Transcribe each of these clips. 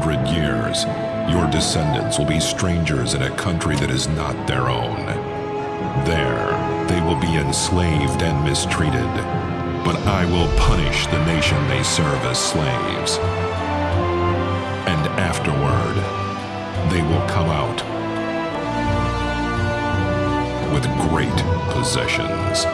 400 years, your descendants will be strangers in a country that is not their own. There, they will be enslaved and mistreated, but I will punish the nation they serve as slaves. And afterward, they will come out with great possessions.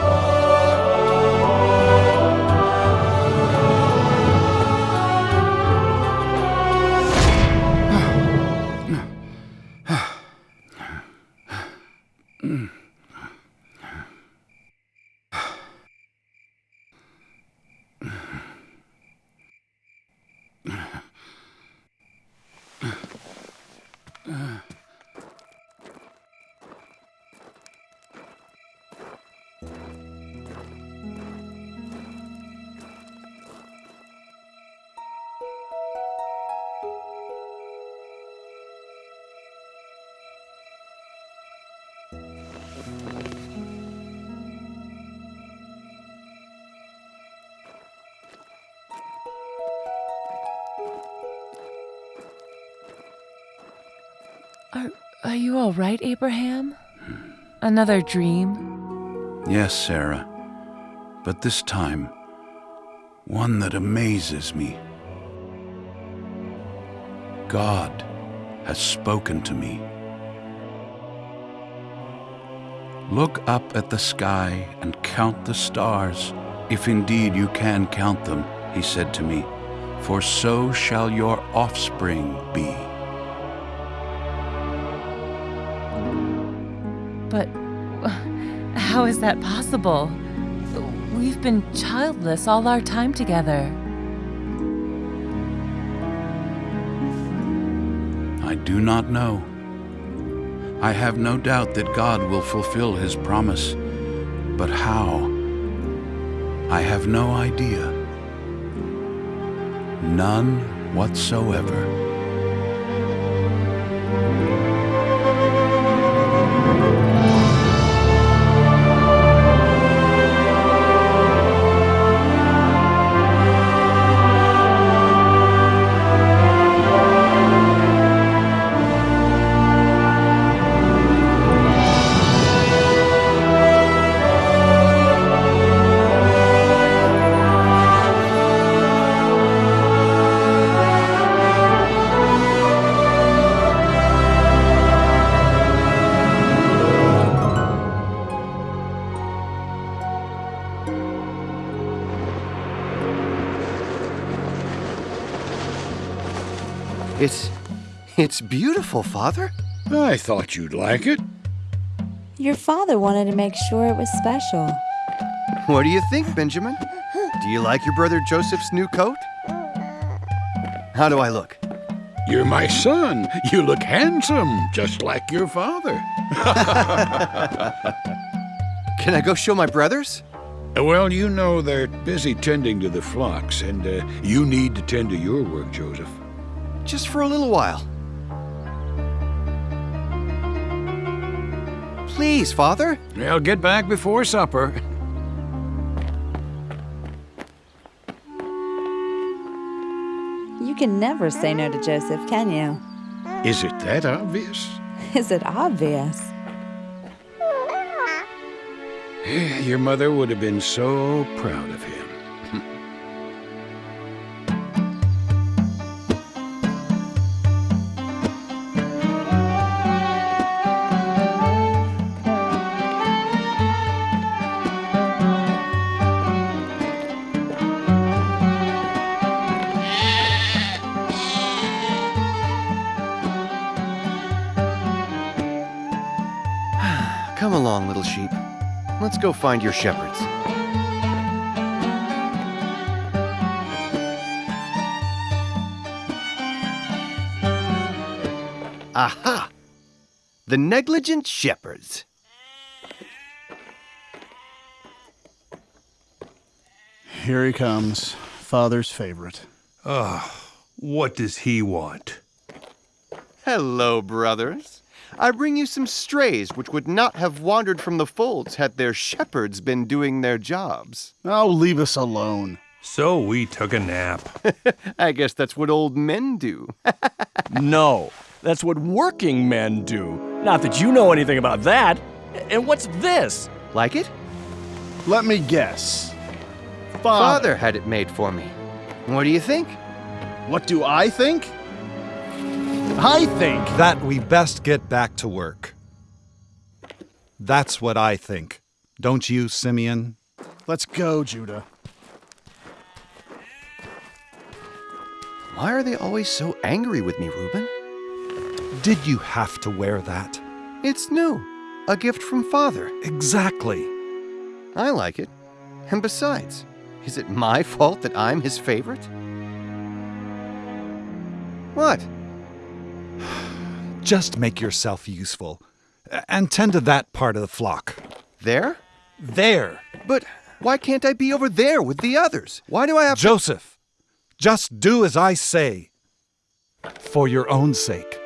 You all right, Abraham? Another dream? Yes, Sarah. But this time, one that amazes me. God has spoken to me. Look up at the sky and count the stars, if indeed you can count them, he said to me, for so shall your offspring be. How is that possible? We've been childless all our time together. I do not know. I have no doubt that God will fulfill his promise, but how? I have no idea. None whatsoever. It's beautiful, Father. I thought you'd like it. Your father wanted to make sure it was special. What do you think, Benjamin? Do you like your brother Joseph's new coat? How do I look? You're my son. You look handsome, just like your father. Can I go show my brothers? Well, you know they're busy tending to the flocks, and uh, you need to tend to your work, Joseph. Just for a little while. Please, Father. Well, get back before supper. You can never say no to Joseph, can you? Is it that obvious? Is it obvious? Your mother would have been so proud of him. Go find your shepherds. Aha! The negligent shepherds. Here he comes, father's favorite. Ah, what does he want? Hello, brothers. I bring you some strays which would not have wandered from the folds had their shepherds been doing their jobs. Oh, leave us alone. So we took a nap. I guess that's what old men do. No, that's what working men do. Not that you know anything about that. And what's this? like it? Let me guess. Father. Father had it made for me. What do you think? What do I think? I think that we best get back to work. That's what I think. Don't you, Simeon? Let's go, Judah. Why are they always so angry with me, Reuben? Did you have to wear that? It's new. A gift from Father. Exactly. I like it. And besides, is it my fault that I'm his favorite? What? Just make yourself useful. And tend to that part of the flock. There? There! But why can't I be over there with the others? Why do I have Joseph, just do as I say. For your own sake.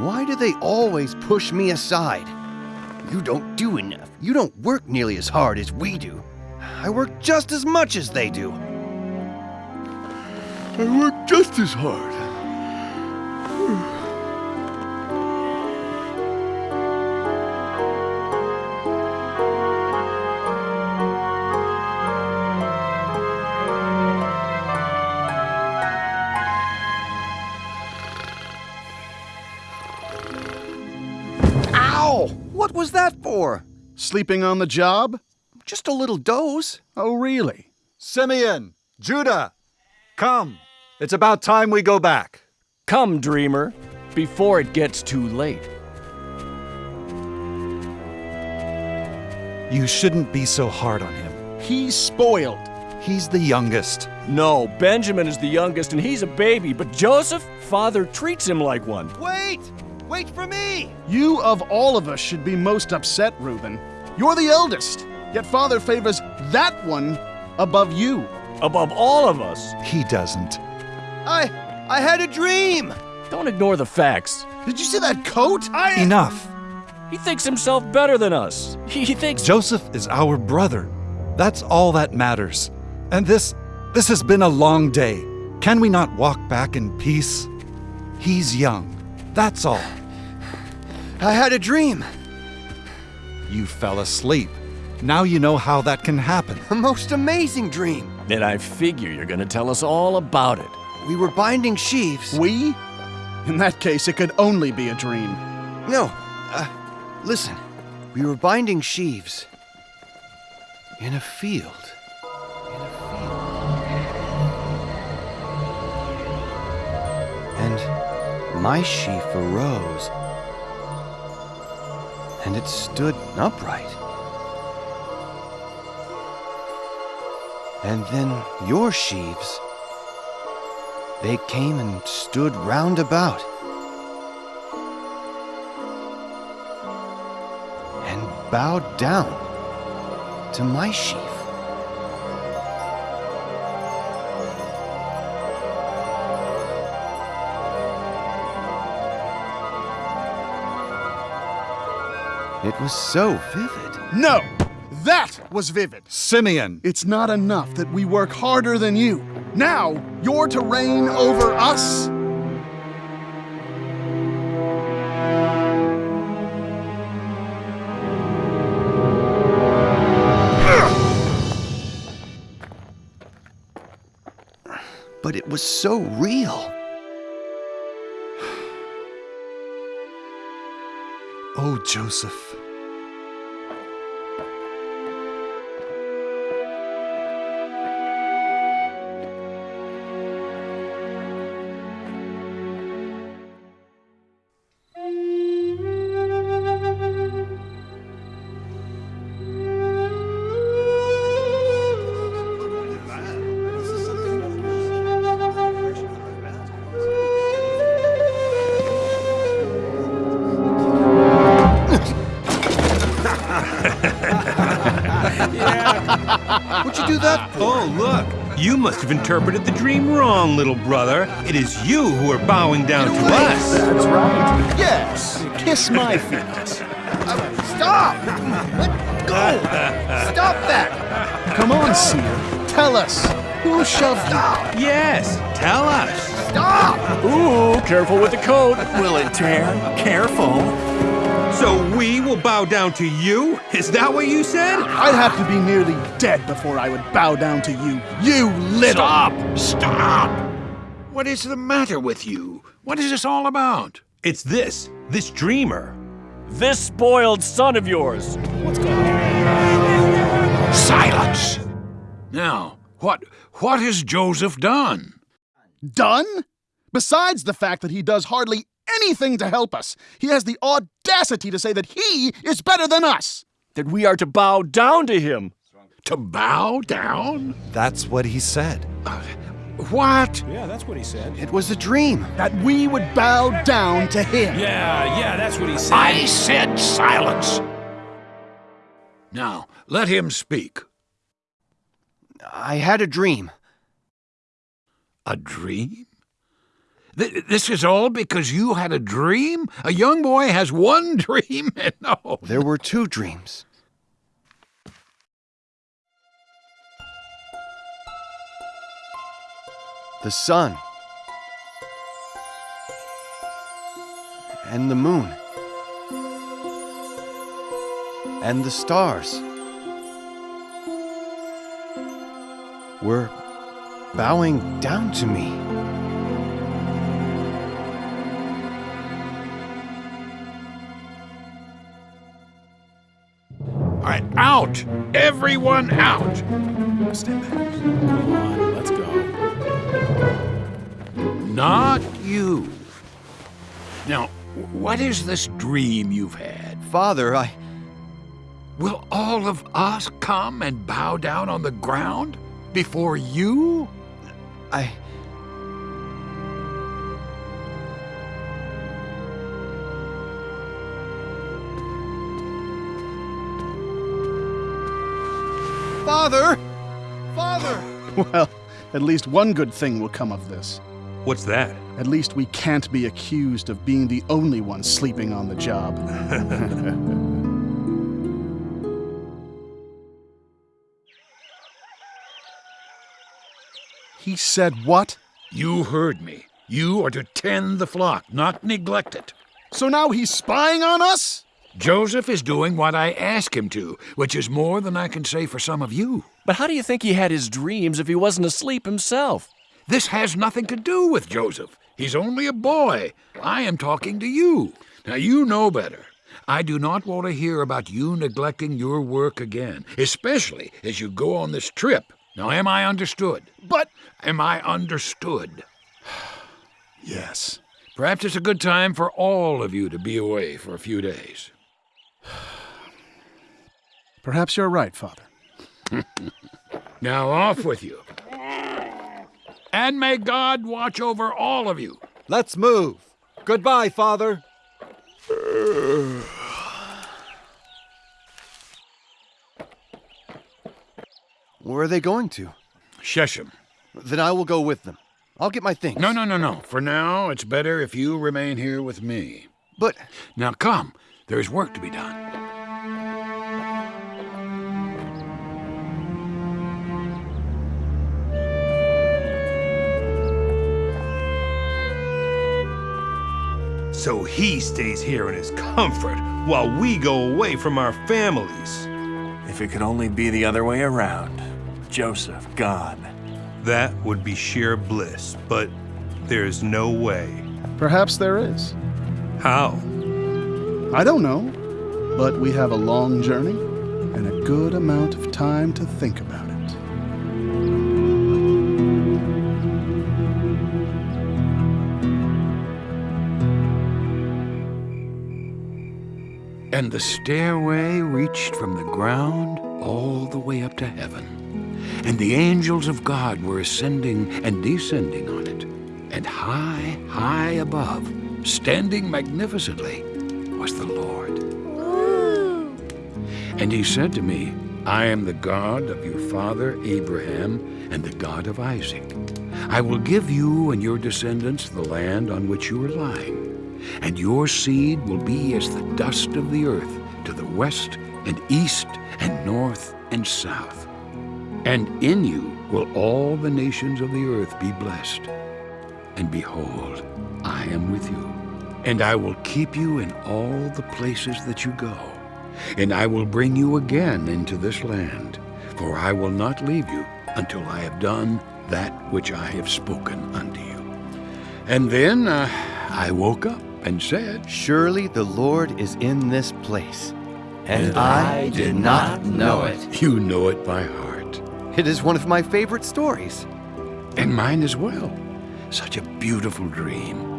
Why do they always push me aside? You don't do enough. You don't work nearly as hard as we do. I work just as much as they do. I work just as hard. Sleeping on the job? Just a little doze. Oh, really? Simeon, Judah, come. It's about time we go back. Come, dreamer, before it gets too late. You shouldn't be so hard on him. He's spoiled. He's the youngest. No, Benjamin is the youngest and he's a baby, but Joseph, father treats him like one. Wait! Wait for me! You of all of us should be most upset, Reuben. You're the eldest, yet father favors that one above you. Above all of us. He doesn't. I I had a dream. Don't ignore the facts. Did you see that coat? I Enough. He thinks himself better than us. He thinks. Joseph is our brother. That's all that matters. And this this has been a long day. Can we not walk back in peace? He's young. That's all. I had a dream. You fell asleep. Now you know how that can happen. A most amazing dream. And I figure you're gonna tell us all about it. We were binding sheaves. We? In that case, it could only be a dream. No, uh, listen. We were binding sheaves in a field. In a field. And my sheaf arose. And it stood upright. And then your sheaves, they came and stood round about. and bowed down to my sheaf. It was so vivid. No! That was vivid. Simeon, It's not enough that we work harder than you. Now, you're to reign over us? But it was so real. Joseph. Must have interpreted the dream wrong, little brother. It is you who are bowing down to us. That's right. Yes. Kiss my feet. Stop! Let go! Stop that! Come on, Seer. Tell us. Who shoved you? Yes, tell us. Stop! Ooh, careful with the coat. Will it tear? Careful. So we will bow down to you? Is that what you said? I'd have to be nearly dead before I would bow down to you. You little. Stop! Stop! What is the matter with you? What is this all about? It's this, this dreamer. This spoiled son of yours. Silence! Now, what what has Joseph done? Done? Besides the fact that he does hardly anything to help us, he has the audacity to say that he is better than us. That we are to bow down to him. To bow down? That's what he said. Uh, what? Yeah, that's what he said. It was a dream. That we would bow down to him. Yeah, yeah, that's what he said. I said silence. Now, let him speak. I had a dream. A dream? Th- this is all because you had a dream? A young boy has one dream? and no. There were two dreams. The sun. And the moon. And the stars. Were bowing down to me. Out! Everyone out! Stand back. Come on, let's go. Not you. Now, what is this dream you've had? Father, I. Will all of us come and bow down on the ground before you? I. Father! Father! Well, at least one good thing will come of this. What's that? At least we can't be accused of being the only one sleeping on the job. he said what? You heard me. You are to tend the flock, not neglect it. So now he's spying on us? Joseph is doing what I ask him to, which is more than I can say for some of you. But how do you think he had his dreams if he wasn't asleep himself? This has nothing to do with Joseph. He's only a boy. I am talking to you. Now, you know better. I do not want to hear about you neglecting your work again, especially as you go on this trip. Now, am I understood? But. Am I understood? Yes. Perhaps it's a good time for all of you to be away for a few days. Perhaps you're right, Father. Now, off with you. And may God watch over all of you. Let's move. Goodbye, Father. Where are they going to? Shechem. Then I will go with them. I'll get my things. No, no, no, no. For now, it's better if you remain here with me. But. Now come. There's work to be done. So he stays here in his comfort while we go away from our families. If it could only be the other way around. Joseph gone. That would be sheer bliss, but there's no way. Perhaps there is. How? I don't know. But we have a long journey and a good amount of time to think about it. And the stairway reached from the ground all the way up to heaven. And the angels of God were ascending and descending on it. And high, high above, standing magnificently, was the Lord. And he said to me, I am the God of your father Abraham and the God of Isaac. I will give you and your descendants the land on which you are lying, and your seed will be as the dust of the earth to the west and east and north and south. And in you will all the nations of the earth be blessed. And behold, I am with you, and I will keep you in all the places that you go. And I will bring you again into this land, for I will not leave you until I have done that which I have spoken unto you. And then uh, I woke up and said, Surely the Lord is in this place. And I did not know it. You know it by heart. It is one of my favorite stories. And mine as well. Such a beautiful dream.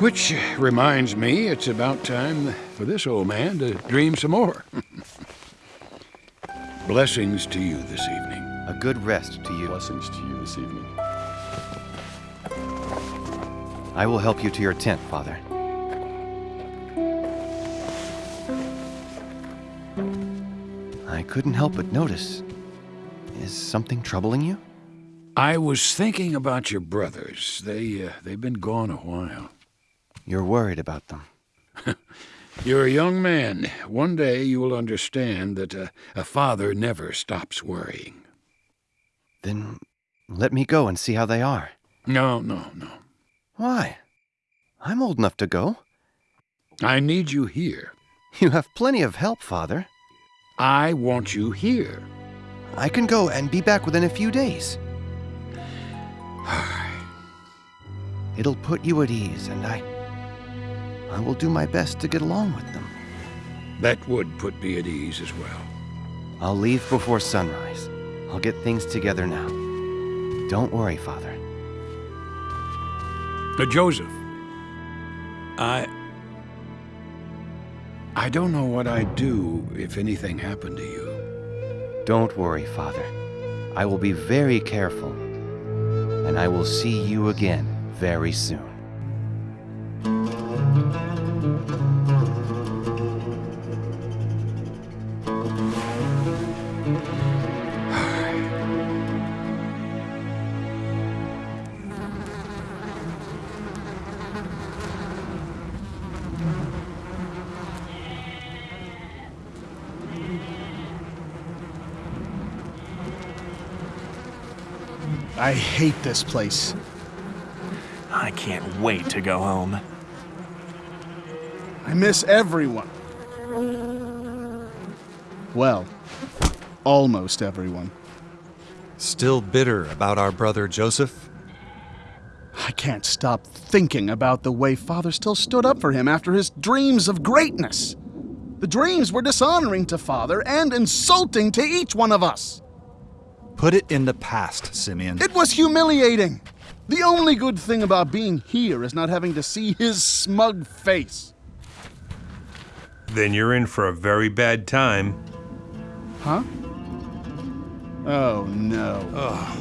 Which reminds me, it's about time for this old man to dream some more. Blessings to you this evening. A good rest to you. Blessings to you this evening. I will help you to your tent, Father. I couldn't help but notice. Is something troubling you? I was thinking about your brothers. They, uh, they've been gone a while. You're worried about them. You're a young man. One day you will understand that a, a father never stops worrying. Then let me go and see how they are. No, no, no. Why? I'm old enough to go. I need you here. You have plenty of help, Father. I want you here. I can go and be back within a few days. It'll put you at ease, and I. I will do my best to get along with them. That would put me at ease as well. I'll leave before sunrise. I'll get things together now. Don't worry, Father. Uh, Joseph, I. I don't know what I'd do if anything happened to you. Don't worry, Father. I will be very careful. And I will see you again very soon. Hate this place. I can't wait to go home. I miss everyone. Well, almost everyone. Still bitter about our brother Joseph? I can't stop thinking about the way Father still stood up for him after his dreams of greatness. The dreams were dishonoring to Father and insulting to each one of us. Put it in the past, Simeon. It was humiliating. The only good thing about being here is not having to see his smug face. Then you're in for a very bad time. Huh? Oh, no.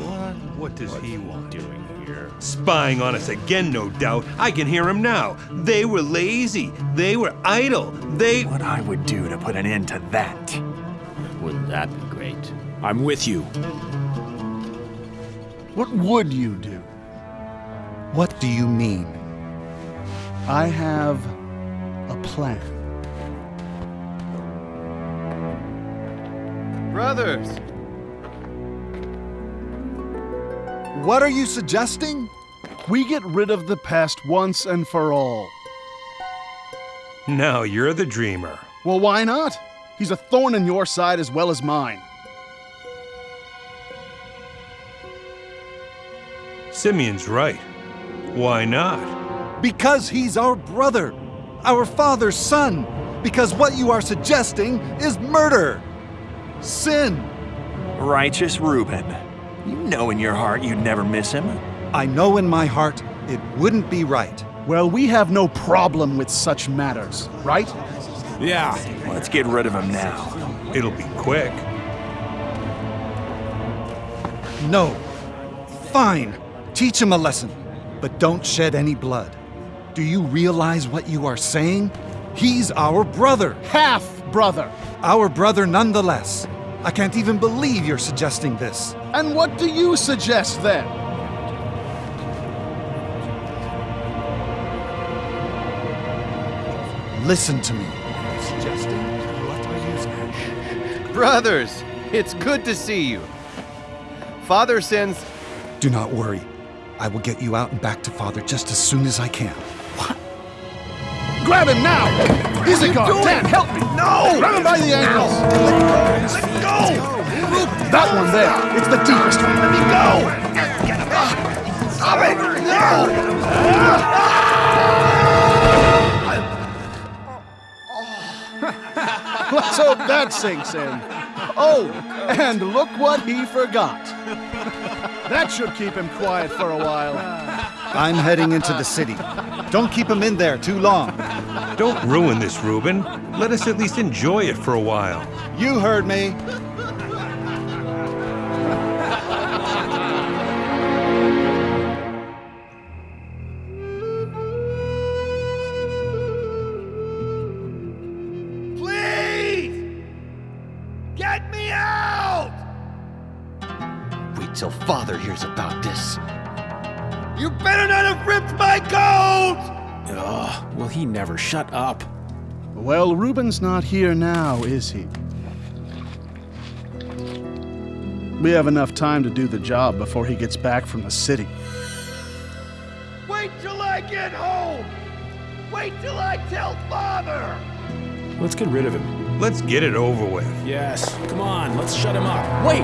what? What does he want doing here? Spying on us again, no doubt. I can hear him now. They were lazy. They were idle. They. What I would do to put an end to that. Wouldn't that be great? I'm with you. What would you do? What do you mean? I have a plan. Brothers! What are you suggesting? We get rid of the past once and for all. Now you're the dreamer. Well, why not? He's a thorn in your side as well as mine. Simeon's right. Why not? Because he's our brother, our father's son. Because what you are suggesting is murder, sin. Righteous Reuben. You know in your heart you'd never miss him. I know in my heart it wouldn't be right. Well, we have no problem with such matters, right? Yeah. Let's get rid of him now. It'll be quick. No. Fine. Teach him a lesson, but don't shed any blood. Do you realize what you are saying? He's our brother. Half brother. Our brother nonetheless. I can't even believe you're suggesting this. And what do you suggest then? Listen to me. Brothers, it's good to see you. Father sends. Do not worry. I will get you out and back to Father just as soon as I can. What? Grab him now! He's a guard. Dan, help me! No! Grab him by the ankles! Let go! That one there. It's the deepest one. Let me go! Stop it! No! Let's hope that sinks in. Oh, and look what he forgot. That should keep him quiet for a while. I'm heading into the city. Don't keep him in there too long. Don't ruin this, Reuben. Let us at least enjoy it for a while. You heard me. Well, Reuben's not here now, is he? We have enough time to do the job before he gets back from the city. Wait till I get home! Wait till I tell Father! Let's get rid of him. Let's get it over with. Yes, come on, let's shut him up. Wait!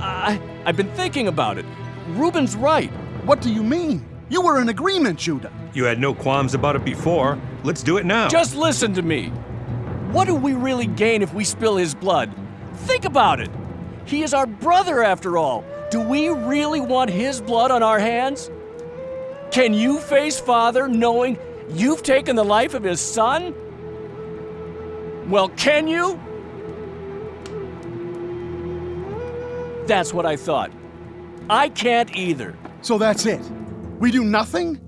I, I've been thinking about it. Reuben's right. What do you mean? You were in agreement, Judah. You had no qualms about it before. Let's do it now. Just listen to me. What do we really gain if we spill his blood? Think about it. He is our brother, after all. Do we really want his blood on our hands? Can you face Father knowing you've taken the life of his son? Well, can you? That's what I thought. I can't either. So that's it. We do nothing?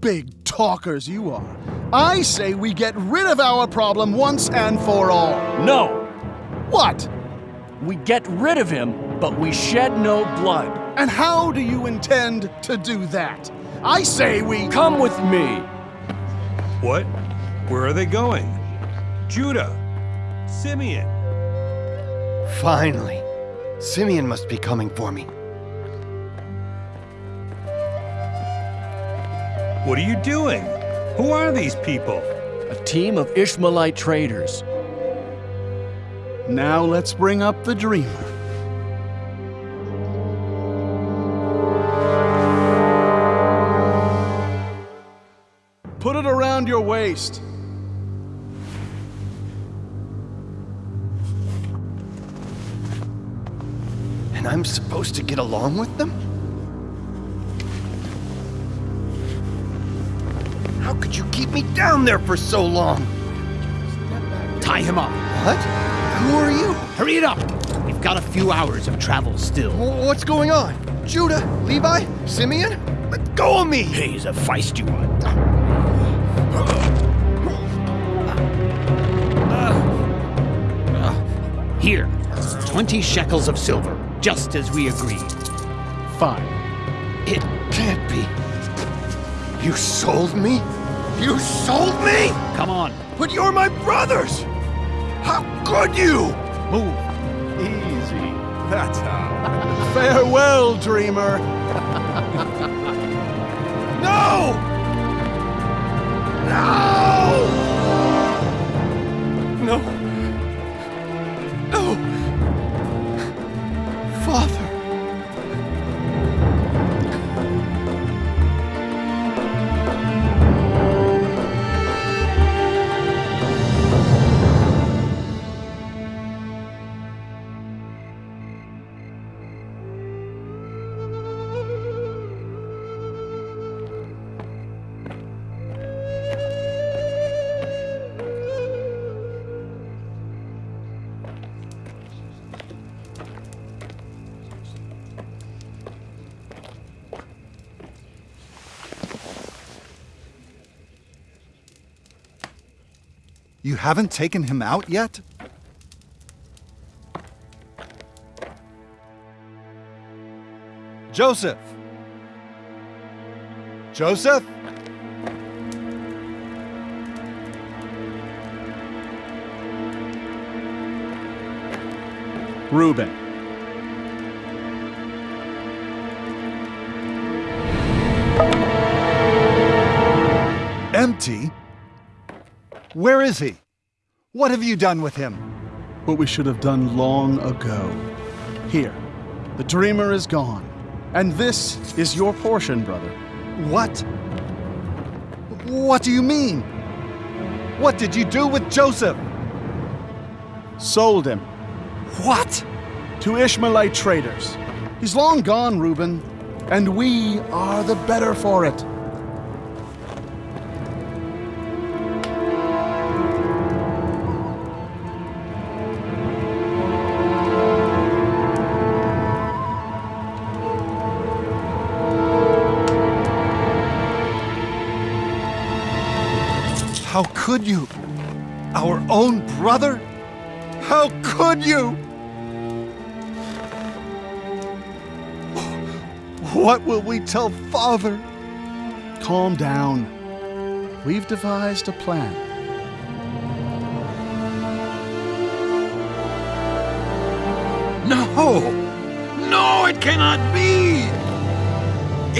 Big talkers you are. I say we get rid of our problem once and for all. No, What? we get rid of him, but we shed no blood. And how do you intend to do that? I say we. Come with me. What? Where are they going? Judah. Simeon. Finally. Simeon must be coming for me. What are you doing? Who are these people? A team of Ishmaelite traders. Now let's bring up the dreamer. Put it around your waist. And I'm supposed to get along with them? Me down there for so long? Tie him up. What? Who are you? Hurry it up. We've got a few hours of travel still. Wh- What's going on? Judah? Levi? Simeon? Let go of me! He's a feisty one. Here, 20 shekels of silver, just as we agreed. Fine. It can't be. You sold me? You sold me? Come on, But you're my brothers! How could you? move. Easy. That's how. Farewell, dreamer. No! No! No. No. Haven't taken him out yet? Joseph! Joseph? Reuben. Empty? Where is he? What have you done with him? What we should have done long ago. Here, the dreamer is gone. And this is your portion, brother. What? What do you mean? What did you do with Joseph? Sold him. What? To Ishmaelite traders. He's long gone, Reuben, and we are the better for it. Could you? Our own brother? How could you? What will we tell father? Calm down. We've devised a plan. No! No, it cannot be!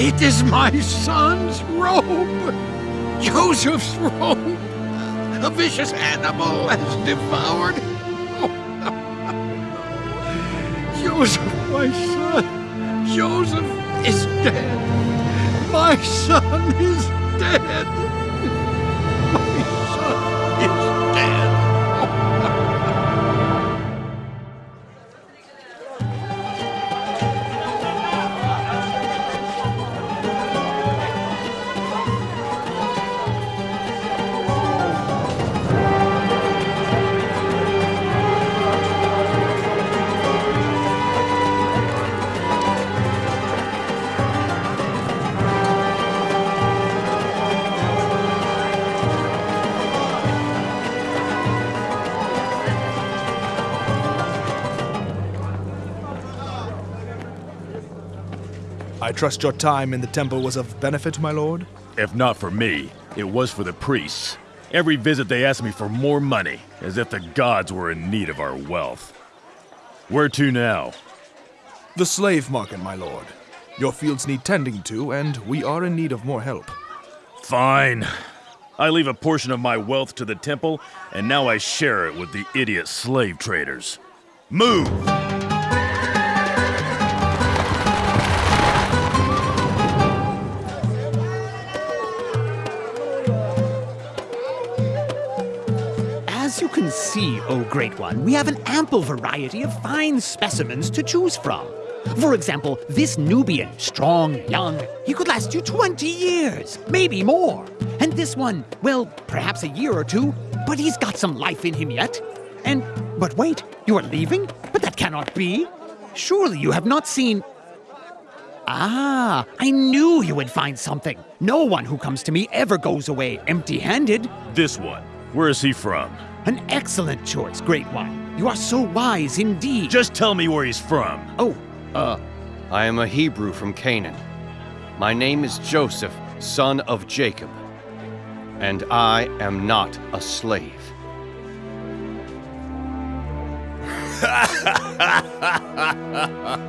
It is my son's robe! Joseph's robe! A vicious animal has devoured Joseph, my son! Joseph is dead! My son is dead! My son trust your time in the temple was of benefit, my lord? If not for me, it was for the priests. Every visit they asked me for more money, as if the gods were in need of our wealth. Where to now? The slave market, my lord. Your fields need tending to, and we are in need of more help. Fine. I leave a portion of my wealth to the temple, and now I share it with the idiot slave traders. Move! See, O Great One, we have an ample variety of fine specimens to choose from. For example, this Nubian, strong, young, he could last you 20 years, maybe more. And this one, well, perhaps a year or two, but he's got some life in him yet. And, but wait, you are leaving? But that cannot be. Surely you have not seen. Ah, I knew you would find something. No one who comes to me ever goes away empty handed. This one. Where is he from? An excellent choice, Great One. You are so wise indeed. Just tell me where he's from. Oh, uh. I am a Hebrew from Canaan. My name is Joseph, son of Jacob. And I am not a slave.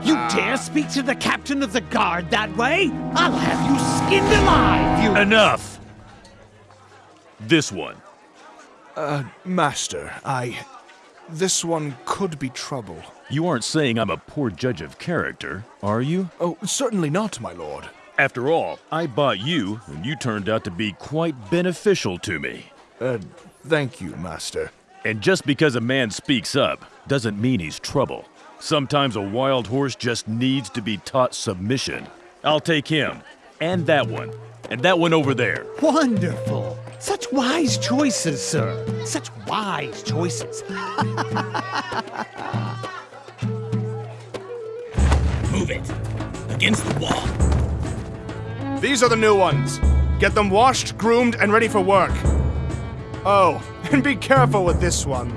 You dare speak to the captain of the guard that way? I'll have you skinned alive, you. Enough! This one. Uh, master, I. This one could be trouble. You aren't saying I'm a poor judge of character, are you? Oh, certainly not, my lord. After all, I bought you, and you turned out to be quite beneficial to me. Uh, thank you, master. And just because a man speaks up doesn't mean he's trouble. Sometimes a wild horse just needs to be taught submission. I'll take him, and that one, and that one over there. Wonderful. Such wise choices, sir. Such wise choices. Move it. Against the wall. These are the new ones. Get them washed, groomed, and ready for work. Oh, And be careful with this one.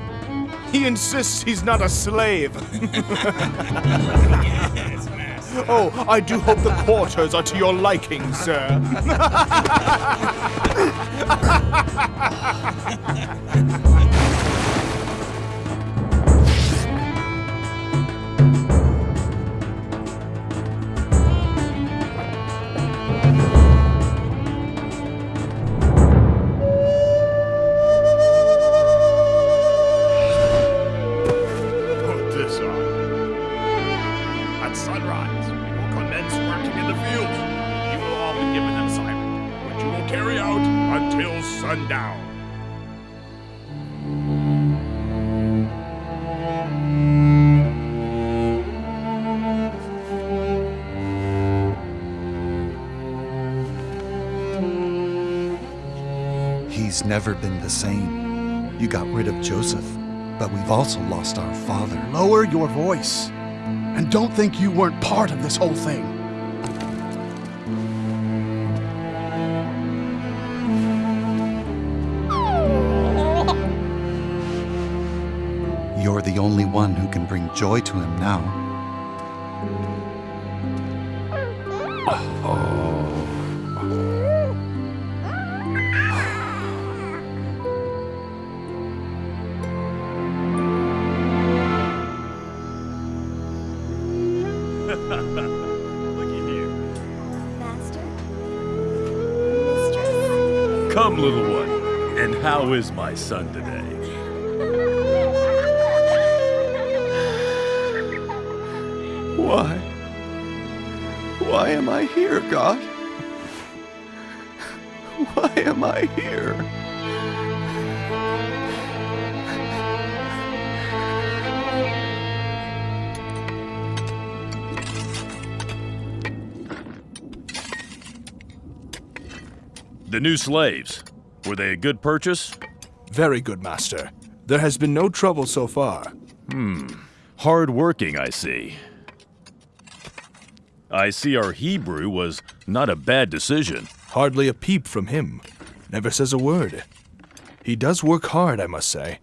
He insists he's not a slave. oh, I do hope the quarters are to your liking, sir. He's never been the same. You got rid of Joseph, but we've also lost our father. Lower your voice. And don't think you weren't part of this whole thing. You're the only one who can bring joy to him now. How is my son today? Why? Why am I here, God? Why am I here? The new slaves. Were they a good purchase? Very good, Master. There has been no trouble so far. Hmm. Hard working, I see. I see our Hebrew was not a bad decision. Hardly a peep from him. Never says a word. He does work hard, I must say.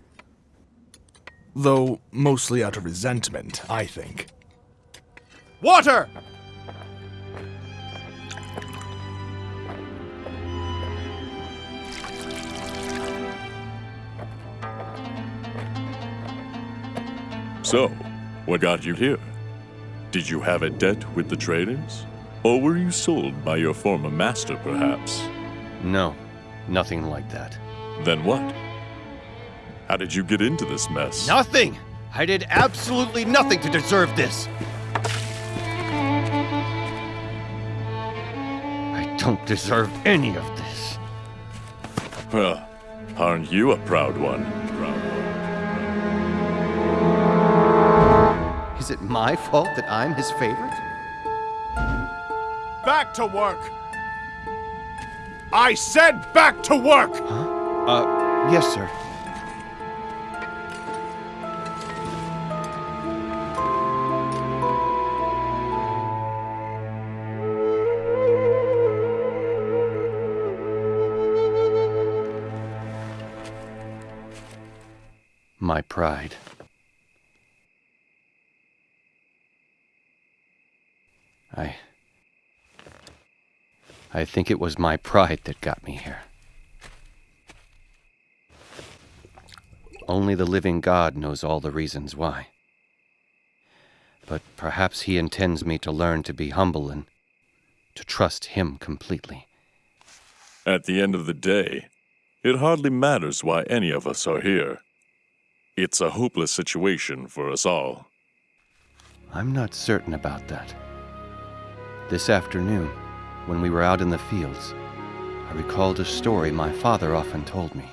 Though mostly out of resentment, I think. Water! So, what got you here? Did you have a debt with the traders? Or were you sold by your former master, perhaps? No, nothing like that. Then what? How did you get into this mess? Nothing! I did absolutely nothing to deserve this! I don't deserve any of this. Well, aren't you a proud one? Is it my fault that I'm his favorite? Back to work! I said back to work! Uh, yes, sir. My pride. I. I think it was my pride that got me here. Only the living God knows all the reasons why. But perhaps He intends me to learn to be humble and to trust Him completely. At the end of the day, it hardly matters why any of us are here. It's a hopeless situation for us all. I'm not certain about that. This afternoon, when we were out in the fields, I recalled a story my father often told me.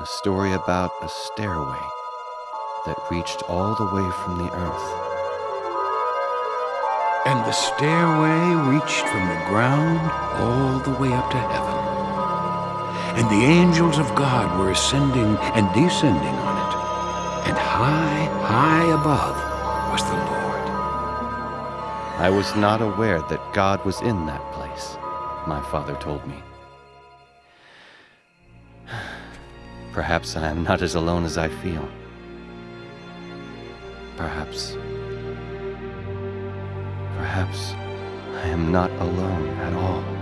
A story about a stairway that reached all the way from the earth. And the stairway reached from the ground all the way up to heaven. And the angels of God were ascending and descending on it. And high, high above. I was not aware that God was in that place, my father told me. Perhaps I am not as alone as I feel. Perhaps. Perhaps I am not alone at all.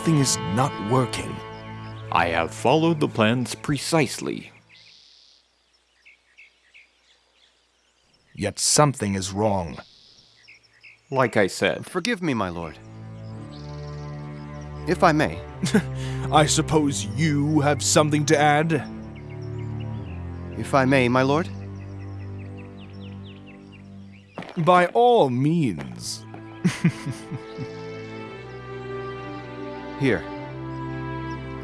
Something is not working. I have followed the plans precisely. Yet something is wrong. Like I said. Forgive me, my lord. If I may. I suppose you have something to add? If I may, my lord. By all means. Here.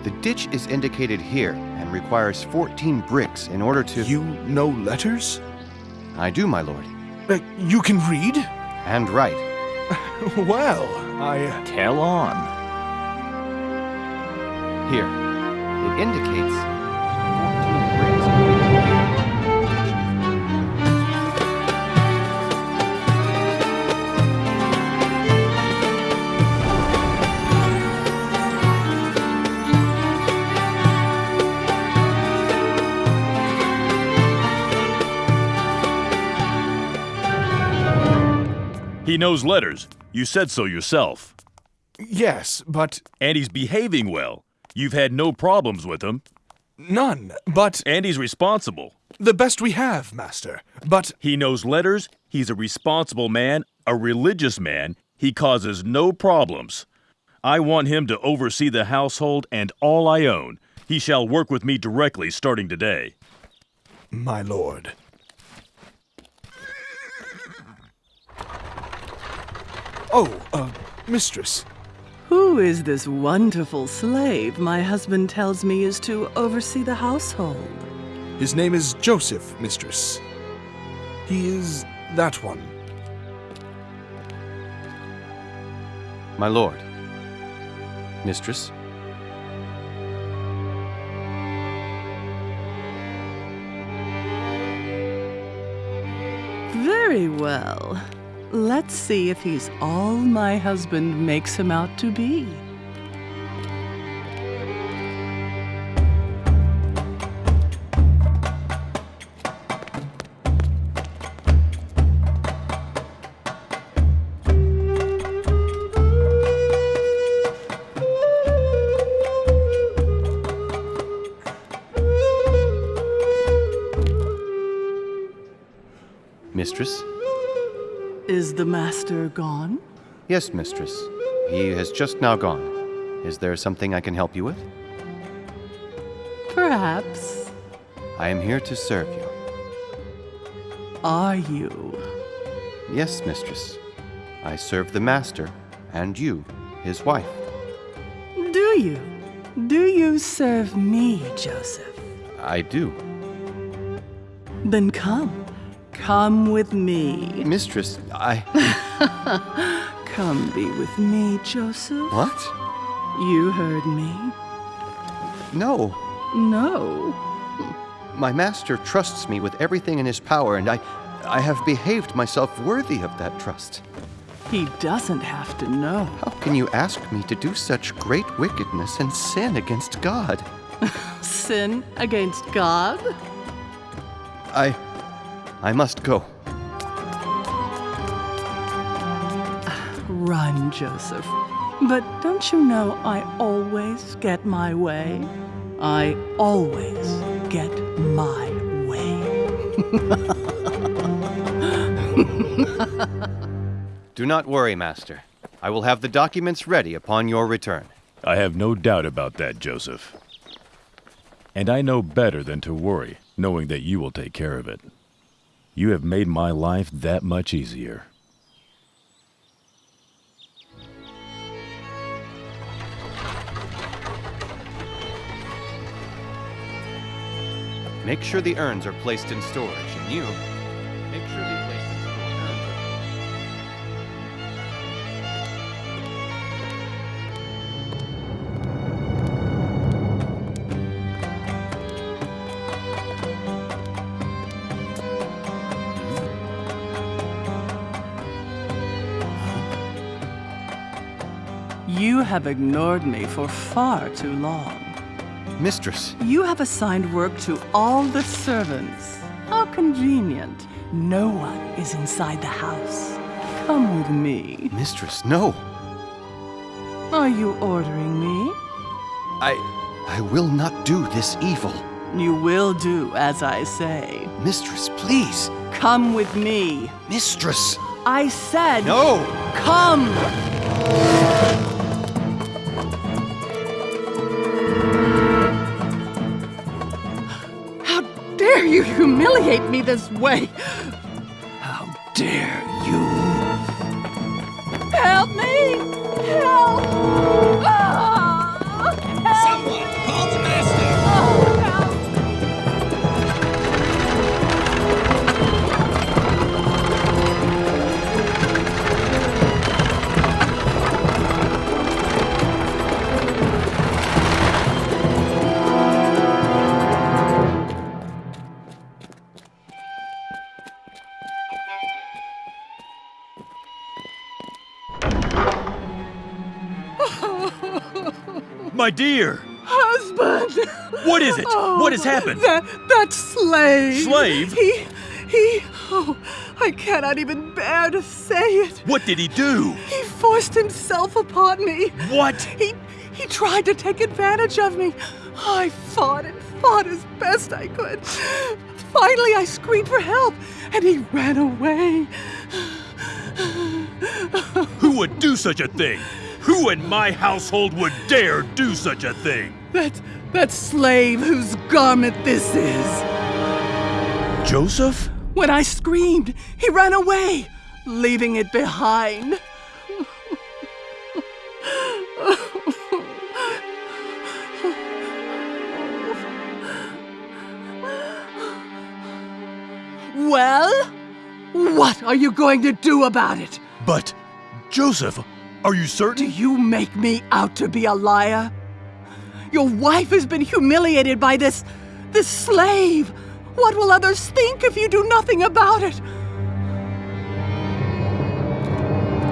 The ditch is indicated here and requires 14 bricks in order to. You know letters? I do, my lord. Uh, you can read? And write. well, I. Tell on. Here. It indicates. He knows letters. You said so yourself. Yes, but. And he's behaving well. You've had no problems with him. None, but. And he's responsible. The best we have, Master. But. He knows letters. He's a responsible man, a religious man. He causes no problems. I want him to oversee the household and all I own. He shall work with me directly starting today. My lord. Oh, uh, mistress. Who is this wonderful slave my husband tells me is to oversee the household? His name is Joseph, mistress. He is that one. My lord. Mistress. Very well. Let's see if he's all my husband makes him out to be. Master gone? Yes, mistress. He has just now gone. Is there something I can help you with? Perhaps. I am here to serve you. Are you? Yes, mistress. I serve the master and you, his wife. Do you? Do you serve me, Joseph? I do. Then come. Come with me. Mistress, I. Come be with me, Joseph. What? You heard me. No. No. My master trusts me with everything in his power, and I. I have behaved myself worthy of that trust. He doesn't have to know. How can you ask me to do such great wickedness and sin against God? Sin against God? I. I must go. Run, Joseph. But don't you know I always get my way? I always get my way. Do not worry, Master. I will have the documents ready upon your return. I have no doubt about that, Joseph. And I know better than to worry, knowing that you will take care of it. You have made my life that much easier. Make sure the urns are placed in storage, and you make sure have ignored me for far too long. Mistress, You have assigned work to all the servants. How convenient. No one is inside the house. Come with me. Mistress, no. Are you ordering me? I. I will not do this evil. You will do as I say. Mistress, please. Come with me. Mistress! I said. No! Come! Humiliate me this way? How dare you? Help me! Help! Ah! My dear! Husband! What is it? Oh, what has happened? That, that slave! Slave? He, he, oh, I cannot even bear to say it. What did he do? He forced himself upon me. What? He, he tried to take advantage of me. I fought and fought as best I could. Finally, I screamed for help, and he ran away. Who would do such a thing? Who in my household would dare do such a thing? That, that slave whose garment this is. Joseph? When I screamed, he ran away, leaving it behind. well, what are you going to do about it? But, Joseph, are you certain? Do you make me out to be a liar? Your wife has been humiliated by this. this slave. What will others think if you do nothing about it?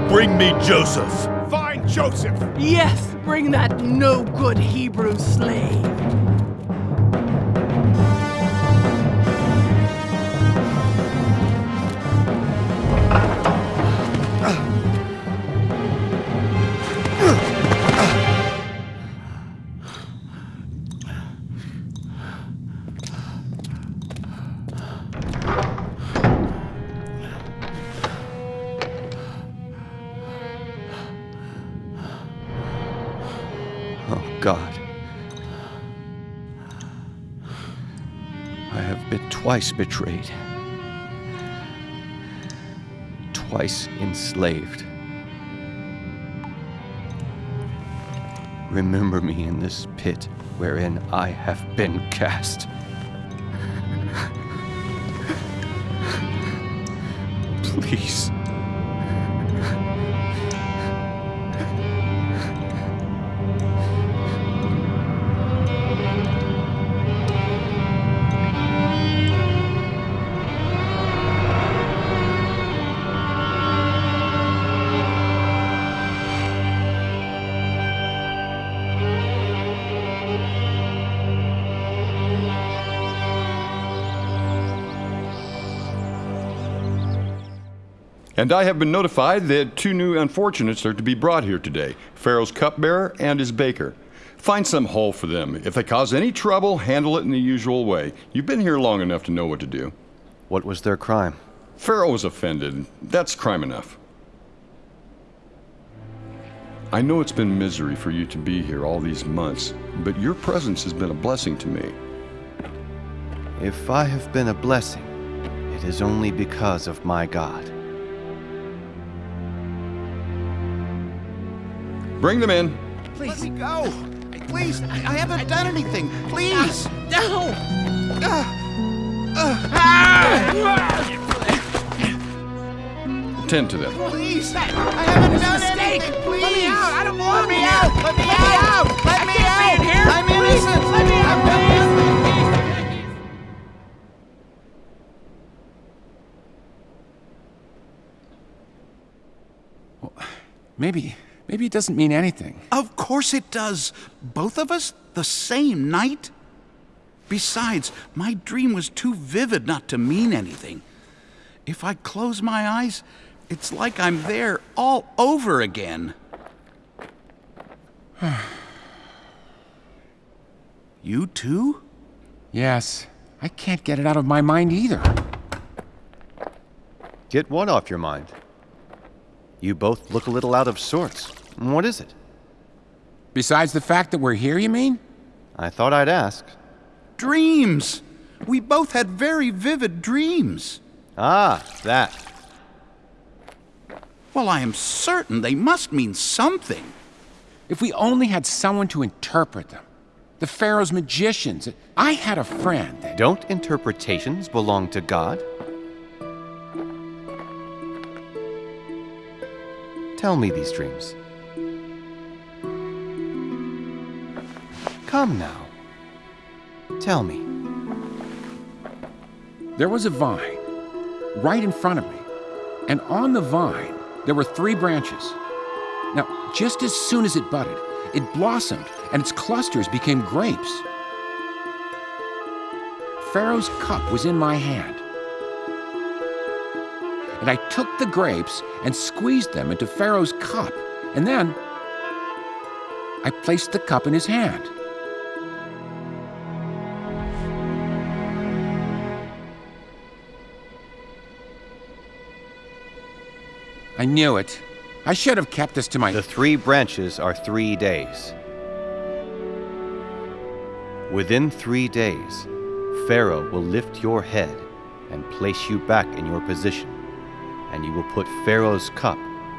Bring me Joseph. Find Joseph! Yes, bring that no good Hebrew slave. Twice betrayed, twice enslaved. Remember me in this pit wherein I have been cast. Please. And I have been notified that two new unfortunates are to be brought here today Pharaoh's cupbearer and his baker. Find some hole for them. If they cause any trouble, handle it in the usual way. You've been here long enough to know what to do. What was their crime? Pharaoh was offended. That's crime enough. I know it's been misery for you to be here all these months, but your presence has been a blessing to me. If I have been a blessing, it is only because of my God. Bring them in. Please. Let me go. Please, I, I haven't done anything. Please. No. Ah. Tend to them. Please. I haven't done anything. Please. Let me out. I don't belong Let me out. Let me out. Let me out. Here. I'm innocent. Let me out. Maybe, maybe it doesn't mean anything. Of course it does. Both of us, the same night? Besides, my dream was too vivid not to mean anything. If I close my eyes, it's like I'm there all over again. you too? Yes, I can't get it out of my mind either. Get what off your mind? You both look a little out of sorts. What is it? Besides the fact that we're here, you mean? I thought I'd ask. Dreams! We both had very vivid dreams. Ah, that. Well, I am certain they must mean something. If we only had someone to interpret them. The Pharaoh's magicians. I had a friend. That... Don't interpretations belong to God? Tell me these dreams. Come now. Tell me. There was a vine right in front of me, and on the vine there were three branches. Now, just as soon as it budded, it blossomed and its clusters became grapes. Pharaoh's cup was in my hand. And I took the grapes and squeezed them into Pharaoh's cup, and then I placed the cup in his hand. I knew it. I should have kept this to my. The three branches are three days. Within three days, Pharaoh will lift your head and place you back in your position, and you will put Pharaoh's cup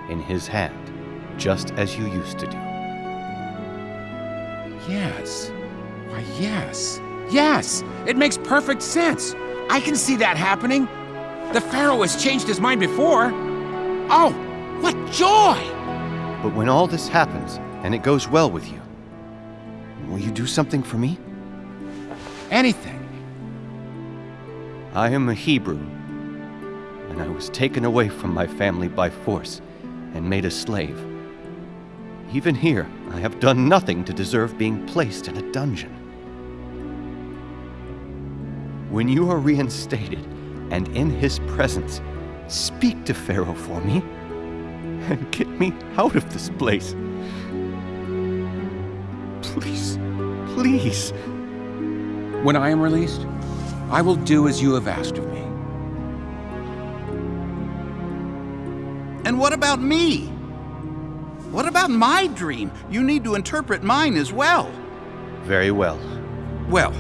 in his hand, just as you used to do. Yes. Why, yes. Yes! It makes perfect sense. I can see that happening. The Pharaoh has changed his mind before. Oh, what joy! But when all this happens and it goes well with you, will you do something for me? Anything. I am a Hebrew, and I was taken away from my family by force and made a slave. Even here, I have done nothing to deserve being placed in a dungeon. When you are reinstated and in his presence, speak to Pharaoh for me and get me out of this place. Please, please. When I am released, I will do as you have asked of me. And what about me? What about my dream? You need to interpret mine as well. Very well. Well,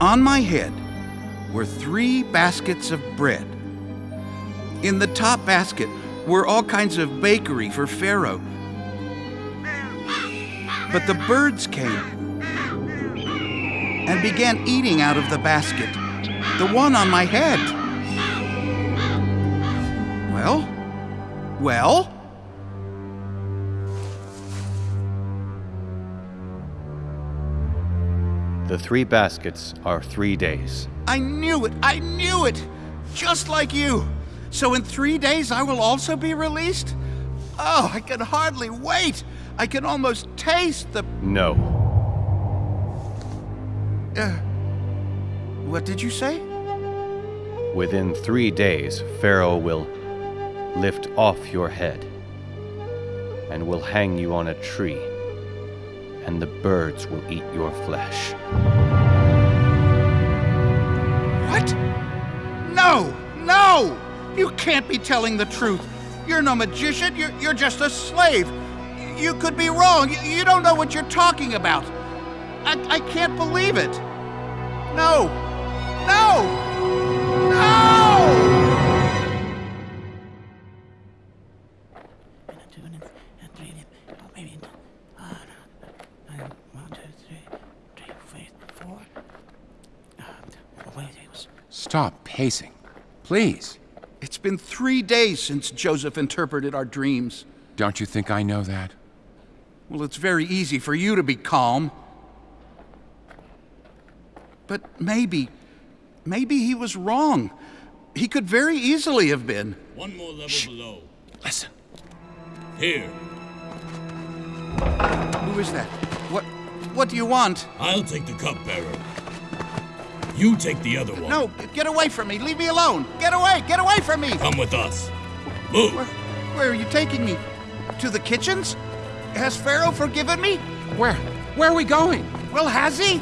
on my head were three baskets of bread. In the top basket were all kinds of bakery for Pharaoh. But the birds came and began eating out of the basket, the one on my head. Well, well? The three baskets are three days. I knew it! I knew it! Just like you! So in three days I will also be released? Oh, I can hardly wait! I can almost taste the. No. Uh, what did you say? Within three days, Pharaoh will lift off your head, and will hang you on a tree, and the birds will eat your flesh. What? No! No! You can't be telling the truth. You're no magician. You're, you're just a slave. You could be wrong. You, you don't know what you're talking about. I, I can't believe it. No! No! No! Stop pacing. Please. It's been three days since Joseph interpreted our dreams. Don't you think I know that? Well, it's very easy for you to be calm. But maybe, maybe he was wrong. He could very easily have been. One more level below. Listen. Here. Who is that? What, what do you want? I'll take the cupbearer. You take the other one. No, get away from me. Leave me alone. Get away. Get away from me. Come with us. Move. Where, where are you taking me? To the kitchens? Has Pharaoh forgiven me? Where? Where are we going? Well, has he?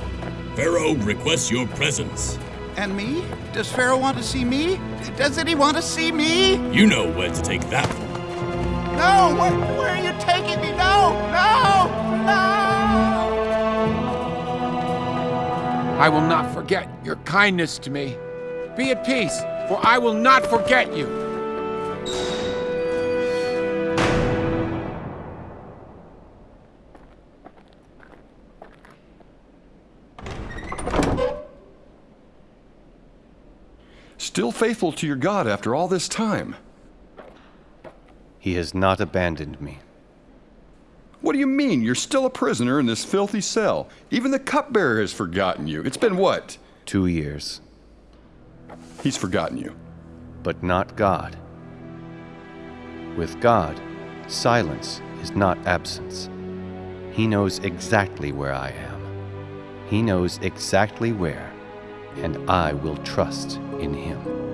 Pharaoh requests your presence. And me? Does Pharaoh want to see me? Doesn't he want to see me? You know where to take that one. No! Where, where are you taking me? No! No! No! I will not forget your kindness to me. Be at peace, for I will not forget you. Still faithful to your God after all this time. He has not abandoned me. What do you mean? You're still a prisoner in this filthy cell. Even the cupbearer has forgotten you. It's been what? Two years. He's forgotten you. But not God. With God, silence is not absence. He knows exactly where I am. He knows exactly where, and I will trust in Him.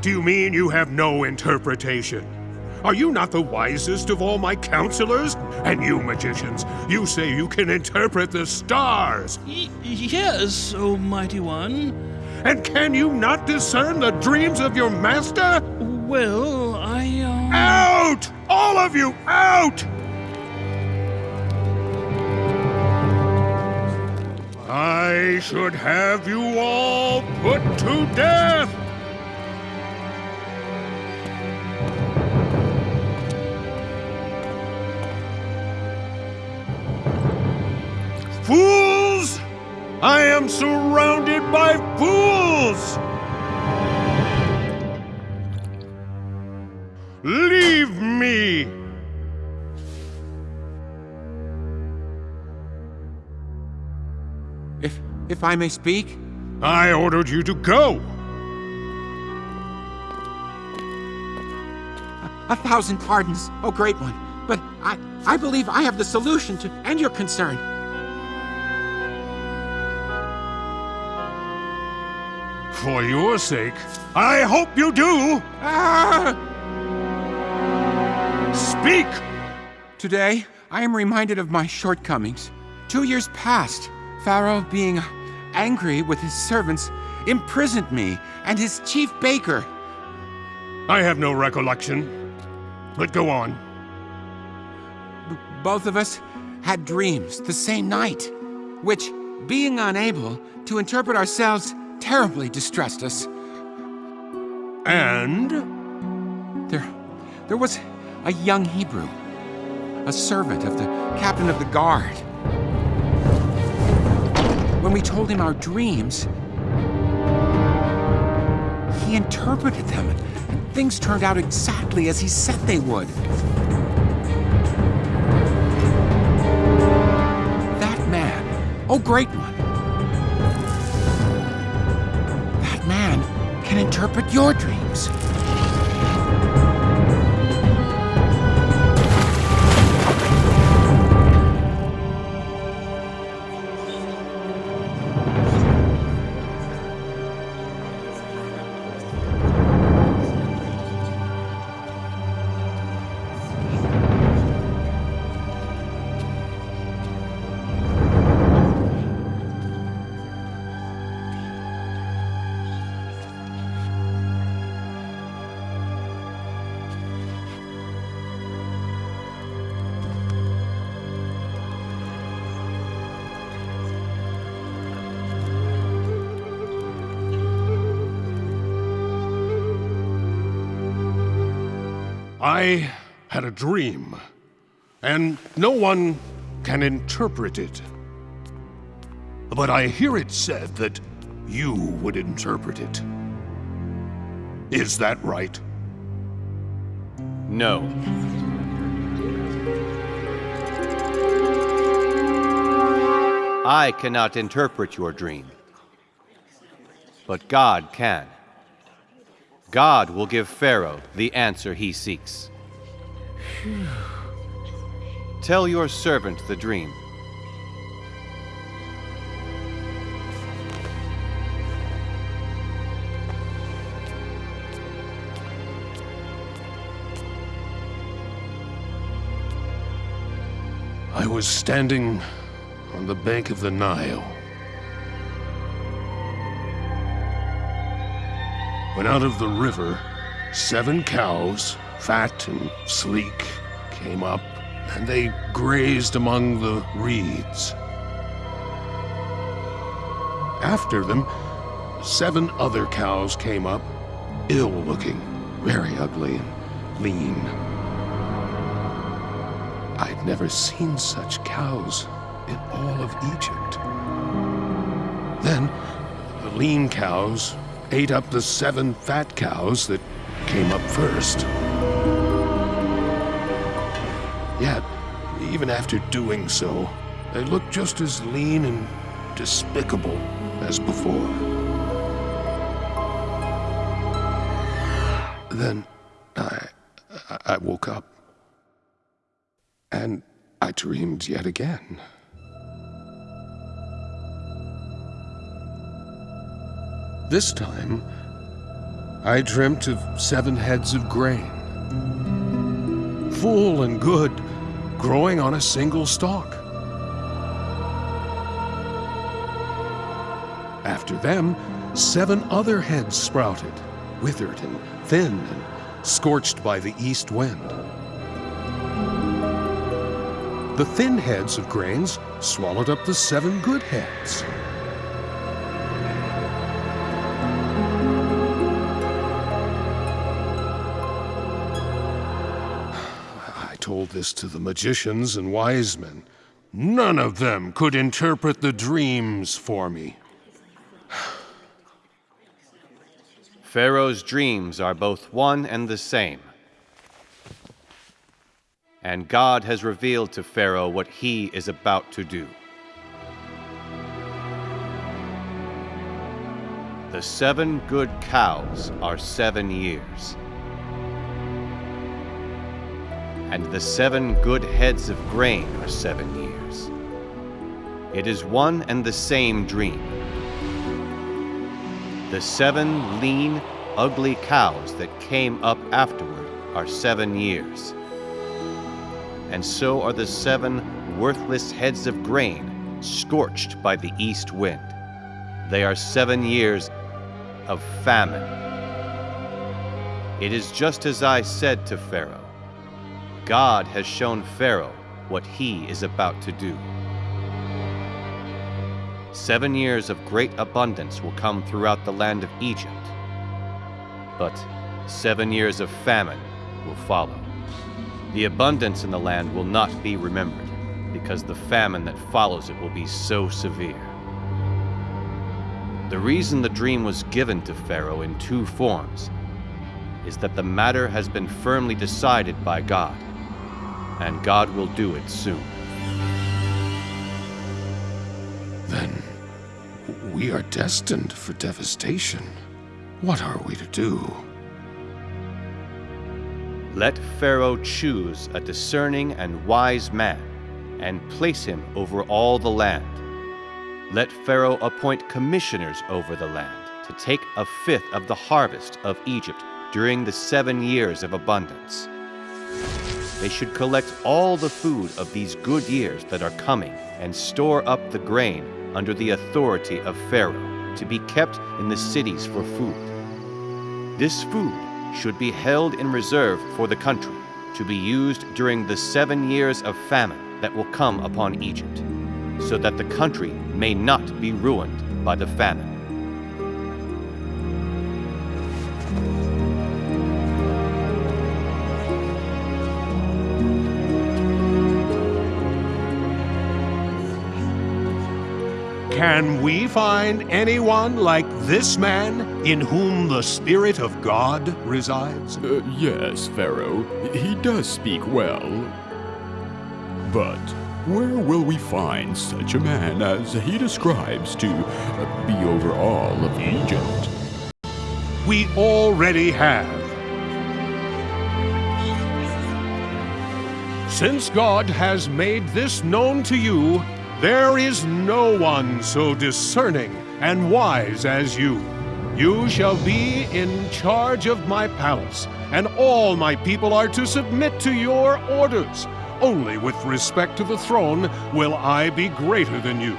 What do you mean you have no interpretation? Are you not the wisest of all my counselors? And you magicians, you say you can interpret the stars. yes, O mighty one. And can you not discern the dreams of your master? Well, I. Uh... Out! All of you, out! I should have you all put to death! Fools! I am surrounded by fools! Leave me! If if I may speak? I ordered you to go! A thousand pardons, oh great one, but I, I believe I have the solution to end your concern. For your sake, I hope you do! Ah! Speak! Today, I am reminded of my shortcomings. Two years past, Pharaoh, being angry with his servants, imprisoned me and his chief baker. I have no recollection, but go on. B both of us had dreams the same night, which, being unable to interpret ourselves, terribly distressed us. And? There, there was a young Hebrew, a servant of the captain of the guard. When we told him our dreams, he interpreted them and Things turned out exactly as he said they would. That man, oh great one, interpret your dreams. I had a dream, and no one can interpret it. But I hear it said that you would interpret it. Is that right? No. I cannot interpret your dream, but God can. God will give Pharaoh the answer he seeks. Tell your servant the dream. I was standing on the bank of the Nile when out of the river, seven cows, fat and sleek, came up, and they grazed among the reeds. After them, seven other cows came up, ill-looking, very ugly and lean. I'd never seen such cows in all of Egypt. Then, the lean cows ate up the seven fat cows that came up first. Yet, even after doing so, they looked just as lean and despicable as before. Then I, I woke up, and I dreamed yet again. This time, I dreamt of seven heads of grain, full and good, growing on a single stalk. After them, seven other heads sprouted, withered and thin and scorched by the east wind. The thin heads of grains swallowed up the seven good heads. This to the magicians and wise men. None of them could interpret the dreams for me. Pharaoh's dreams are both one and the same. And God has revealed to Pharaoh what he is about to do. The seven good cows are seven years. And the seven good heads of grain are seven years. It is one and the same dream. The seven lean, ugly cows that came up afterward are seven years. And so are the seven worthless heads of grain scorched by the east wind. They are seven years of famine. It is just as I said to Pharaoh God has shown Pharaoh what he is about to do. Seven years of great abundance will come throughout the land of Egypt, but seven years of famine will follow. The abundance in the land will not be remembered, because the famine that follows it will be so severe. The reason the dream was given to Pharaoh in two forms is that the matter has been firmly decided by God, and God will do it soon. Then we are destined for devastation. What are we to do? Let Pharaoh choose a discerning and wise man, and place him over all the land. Let Pharaoh appoint commissioners over the land to take a fifth of the harvest of Egypt during the seven years of abundance. They should collect all the food of these good years that are coming and store up the grain under the authority of Pharaoh to be kept in the cities for food. This food should be held in reserve for the country to be used during the seven years of famine that will come upon Egypt, so that the country may not be ruined by the famine. Can we find anyone like this man in whom the Spirit of God resides? Uh, yes, Pharaoh. He does speak well. But where will we find such a man as he describes to uh, be over all of Egypt? We already have. Since God has made this known to you, there is no one so discerning and wise as you. You shall be in charge of my palace, and all my people are to submit to your orders. Only with respect to the throne will I be greater than you.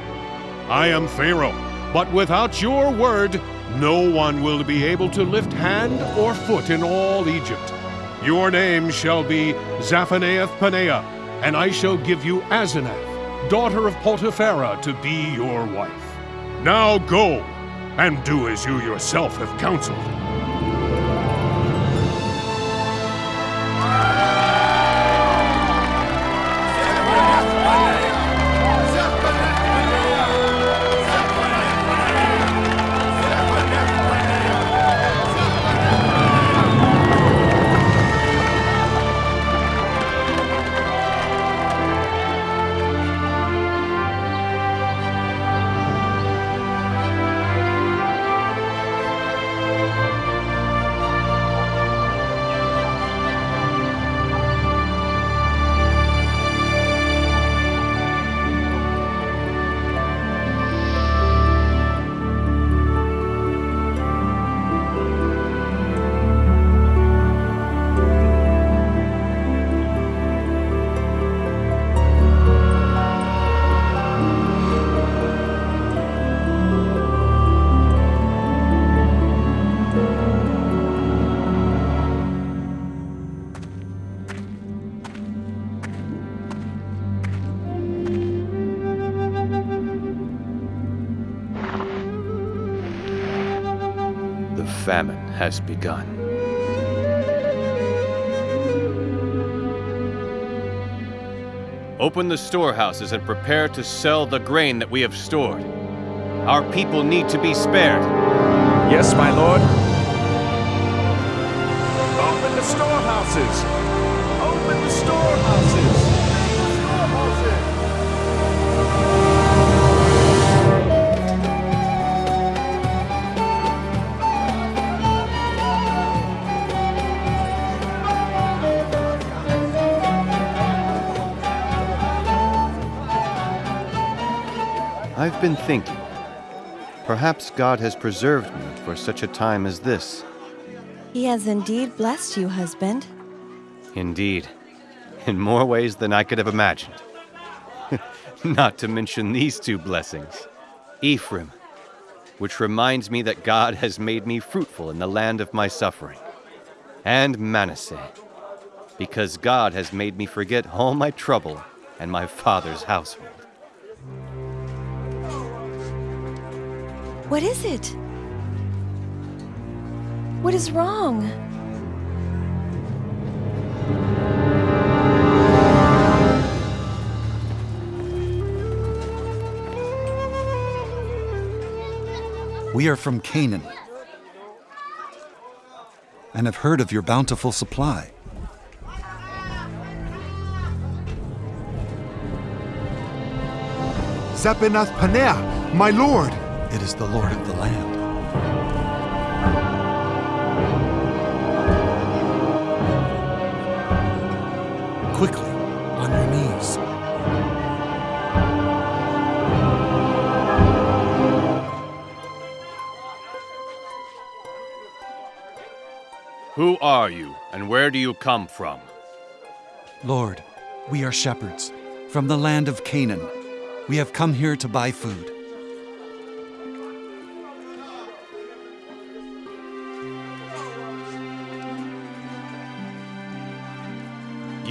I am Pharaoh, but without your word, no one will be able to lift hand or foot in all Egypt. Your name shall be Zaphenath Paneah, and I shall give you Asenath daughter of Potiphera, to be your wife. Now go, and do as you yourself have counseled. Has begun. Open the storehouses and prepare to sell the grain that we have stored. Our people need to be spared. Yes, my lord. Open the storehouses! Open the storehouses! Been thinking. Perhaps God has preserved me for such a time as this. He has indeed blessed you, husband. Indeed, in more ways than I could have imagined. Not to mention these two blessings Ephraim, which reminds me that God has made me fruitful in the land of my suffering, and Manasseh, because God has made me forget all my trouble and my father's household. What is it? What is wrong? We are from Canaan. and have heard of your bountiful supply. Zaphenath Paneah, my lord! It is the lord of the land. Quickly, on your knees. Who are you, and where do you come from? Lord, we are shepherds from the land of Canaan. We have come here to buy food.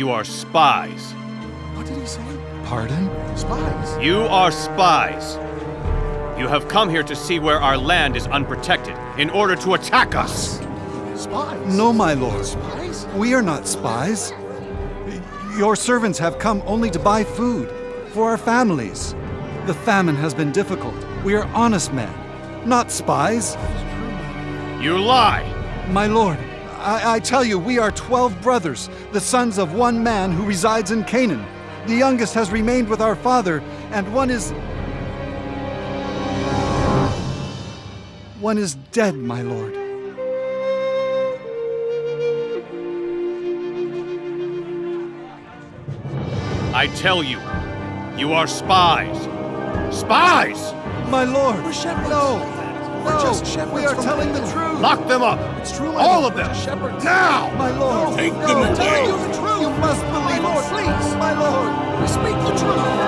You are spies. What did he say? Pardon? Spies. You are spies. You have come here to see where our land is unprotected in order to attack us. Spies? No, my lord. Spies? We are not spies. Your servants have come only to buy food for our families. The famine has been difficult. We are honest men, not spies. You lie! My lord, I, I tell you, we are twelve brothers, the sons of one man who resides in Canaan. The youngest has remained with our father, and one is. One is dead, my lord. I tell you, you are spies. Spies! My lord! We're shepherds. No! We're no, just shepherds We are from telling the truth! Lock them up! It's true, All lord. of them! We're shepherds. Now! My lord! Take no, them away. telling you the truth! You must believe Lord, us! please. My lord! We speak the truth.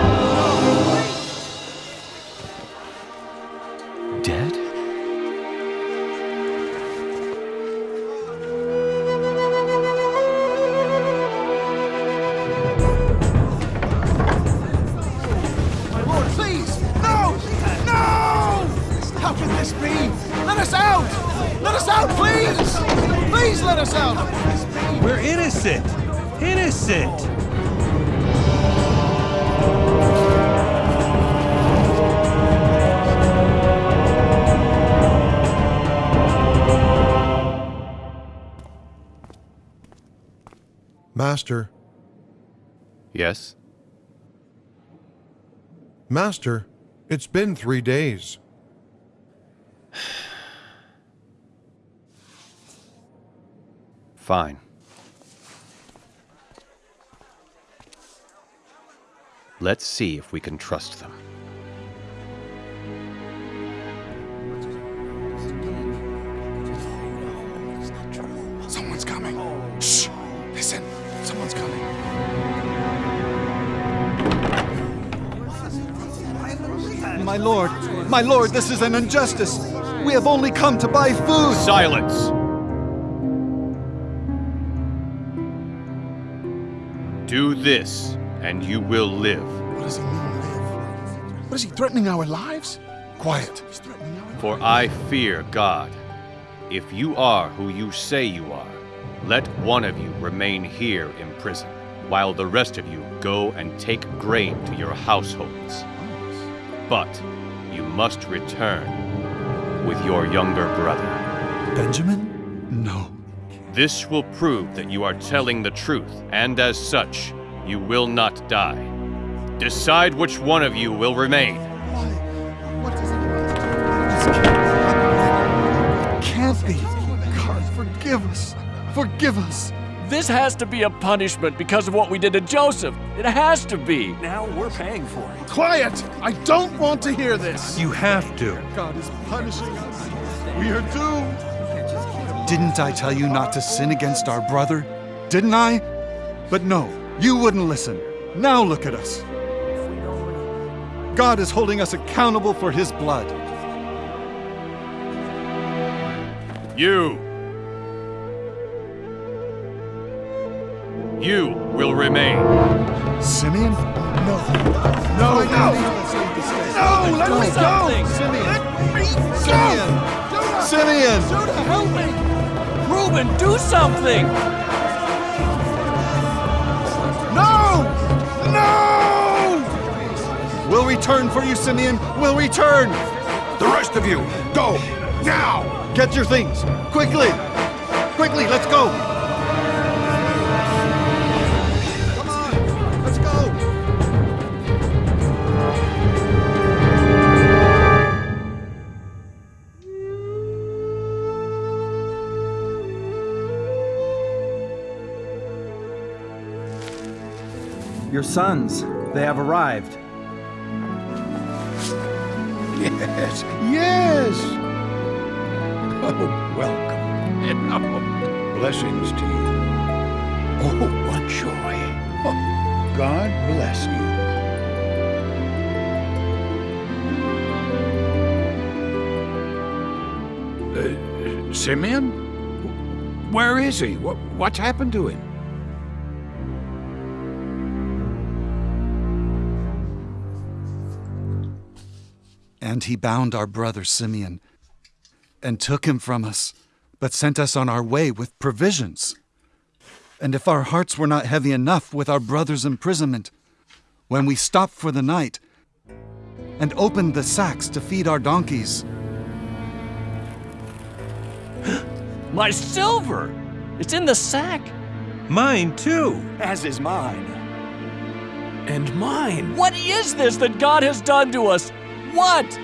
Master, it's been three days. Fine. Let's see if we can trust them. Someone's coming. Shh! Listen, someone's coming. My lord! My lord, this is an injustice! We have only come to buy food! Silence! Do this, and you will live. What does he mean, live? What is he threatening our lives? Quiet. He's threatening our For I fear God. If you are who you say you are, let one of you remain here in prison, while the rest of you go and take grain to your households. But you must return with your younger brother. Benjamin? No. This will prove that you are telling the truth, and as such, you will not die. Decide which one of you will remain. Why? What does he Can't be! God, forgive us! Forgive us! This has to be a punishment because of what we did to Joseph. It has to be. Now we're paying for it. Quiet! I don't want to hear this! You have to. God is punishing us. We are doomed. Didn't I tell you not to sin against our brother? Didn't I? But no, you wouldn't listen. Now look at us. God is holding us accountable for his blood. You! You will remain. Simeon? No. No, no! No, let me go! Simeon! Let me Simeon! go! Simeon! Judah, help me! Reuben, do something! No! No! We'll return for you, Simeon! We'll return! The rest of you, go! Now! Get your things! Quickly! Quickly, let's go! Your sons, they have arrived. Yes, yes. Oh, welcome. And oh, blessings to you. Oh, what joy. Oh, God bless you. Uh, Simeon? Where is he? What, what's happened to him? And he bound our brother Simeon and took him from us, but sent us on our way with provisions. And if our hearts were not heavy enough with our brother's imprisonment, when we stopped for the night and opened the sacks to feed our donkeys, My silver! It's in the sack! Mine too! As is mine. And mine! What is this that God has done to us? What?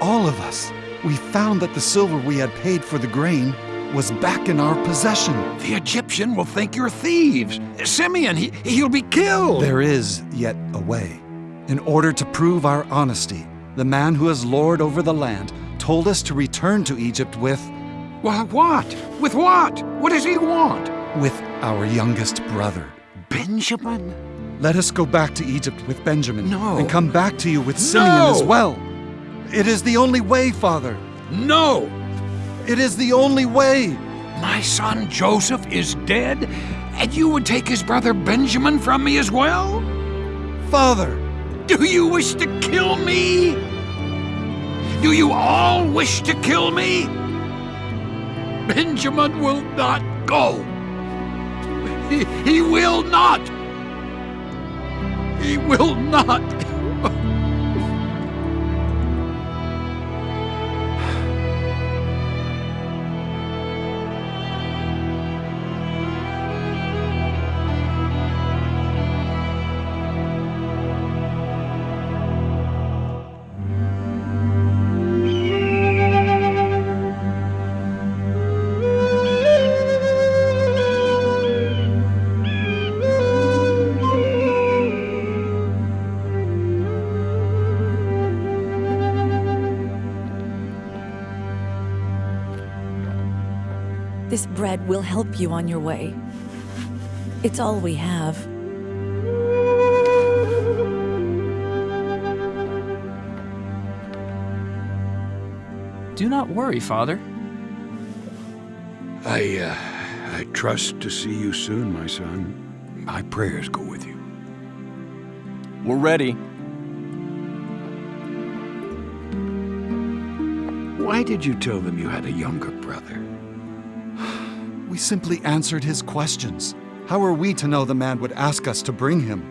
all of us, we found that the silver we had paid for the grain was back in our possession. The Egyptian will think you're thieves. Simeon, he, he'll be killed. There is yet a way. In order to prove our honesty, the man who is lord over the land told us to return to Egypt with. Well, what? With what? What does he want? With our youngest brother. Benjamin? Let us go back to Egypt with Benjamin. No. And come back to you with Simeon No. as well. It is the only way, Father. No! It is the only way. My son Joseph is dead, and you would take his brother Benjamin from me as well? Father! Do you wish to kill me? Do you all wish to kill me? Benjamin will not go. He, he will not. He will not. This bread will help you on your way. It's all we have. Do not worry, Father. I, uh, I trust to see you soon, my son. My prayers go with you. We're ready. Why did you tell them you had a younger brother? We simply answered his questions. How are we to know the man would ask us to bring him?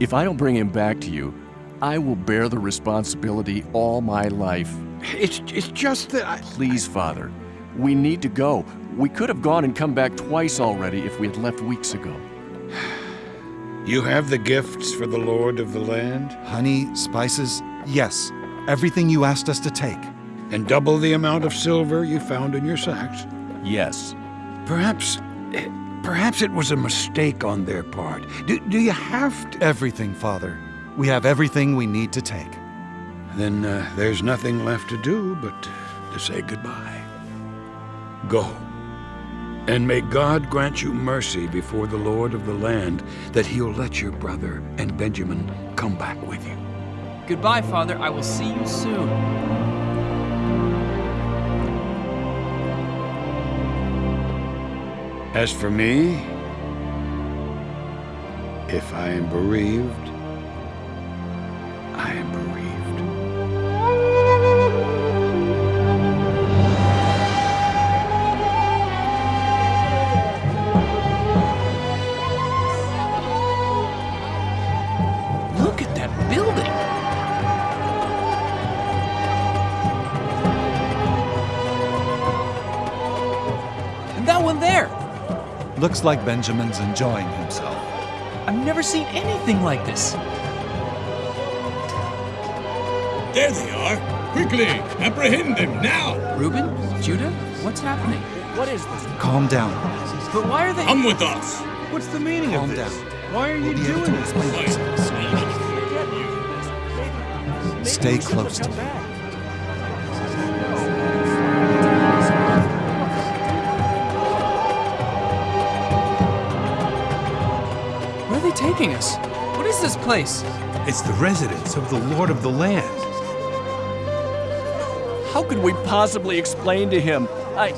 If I don't bring him back to you, I will bear the responsibility all my life. It's, it's just that I... Please, Father. We need to go. We could have gone and come back twice already if we had left weeks ago. You have the gifts for the Lord of the land? Honey, spices, yes. Everything you asked us to take. And double the amount of silver you found in your sacks? Yes. Perhaps. eh, Perhaps it was a mistake on their part. Do, do you have to. Everything, Father. We have everything we need to take. Then uh, there's nothing left to do but to say goodbye. Go. And may God grant you mercy before the Lord of the land that he'll let your brother and Benjamin come back with you. Goodbye, Father. I will see you soon. As for me, if I am bereaved, Looks like Benjamin's enjoying himself. I've never seen anything like this. There they are! Quickly, apprehend them now! Reuben? Judah? What's happening? What is this? Calm down. But why are they. Come with us! What's the meaning Calm of this? Calm down. Why are you We'll be doing this? Stay close to me. Where are they taking us? What is this place? It's the residence of the Lord of the Land. How could we possibly explain to him? I.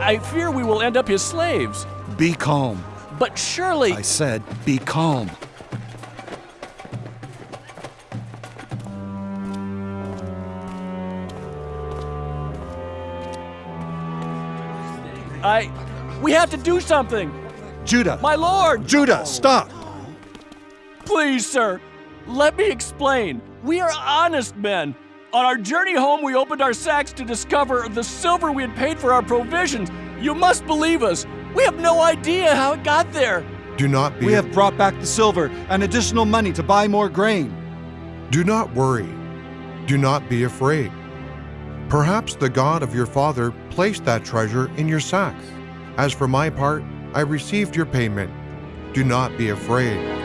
I fear we will end up his slaves. Be calm. But surely. I said, be calm. I. We have to do something! Judah! My lord! Judah, stop! Please, sir, let me explain. We are honest men. On our journey home, we opened our sacks to discover the silver we had paid for our provisions. You must believe us. We have no idea how it got there. Do not be. We have brought back the silver and additional money to buy more grain. Do not worry. Do not be afraid. Perhaps the God of your father placed that treasure in your sacks. As for my part, I received your payment. Do not be afraid.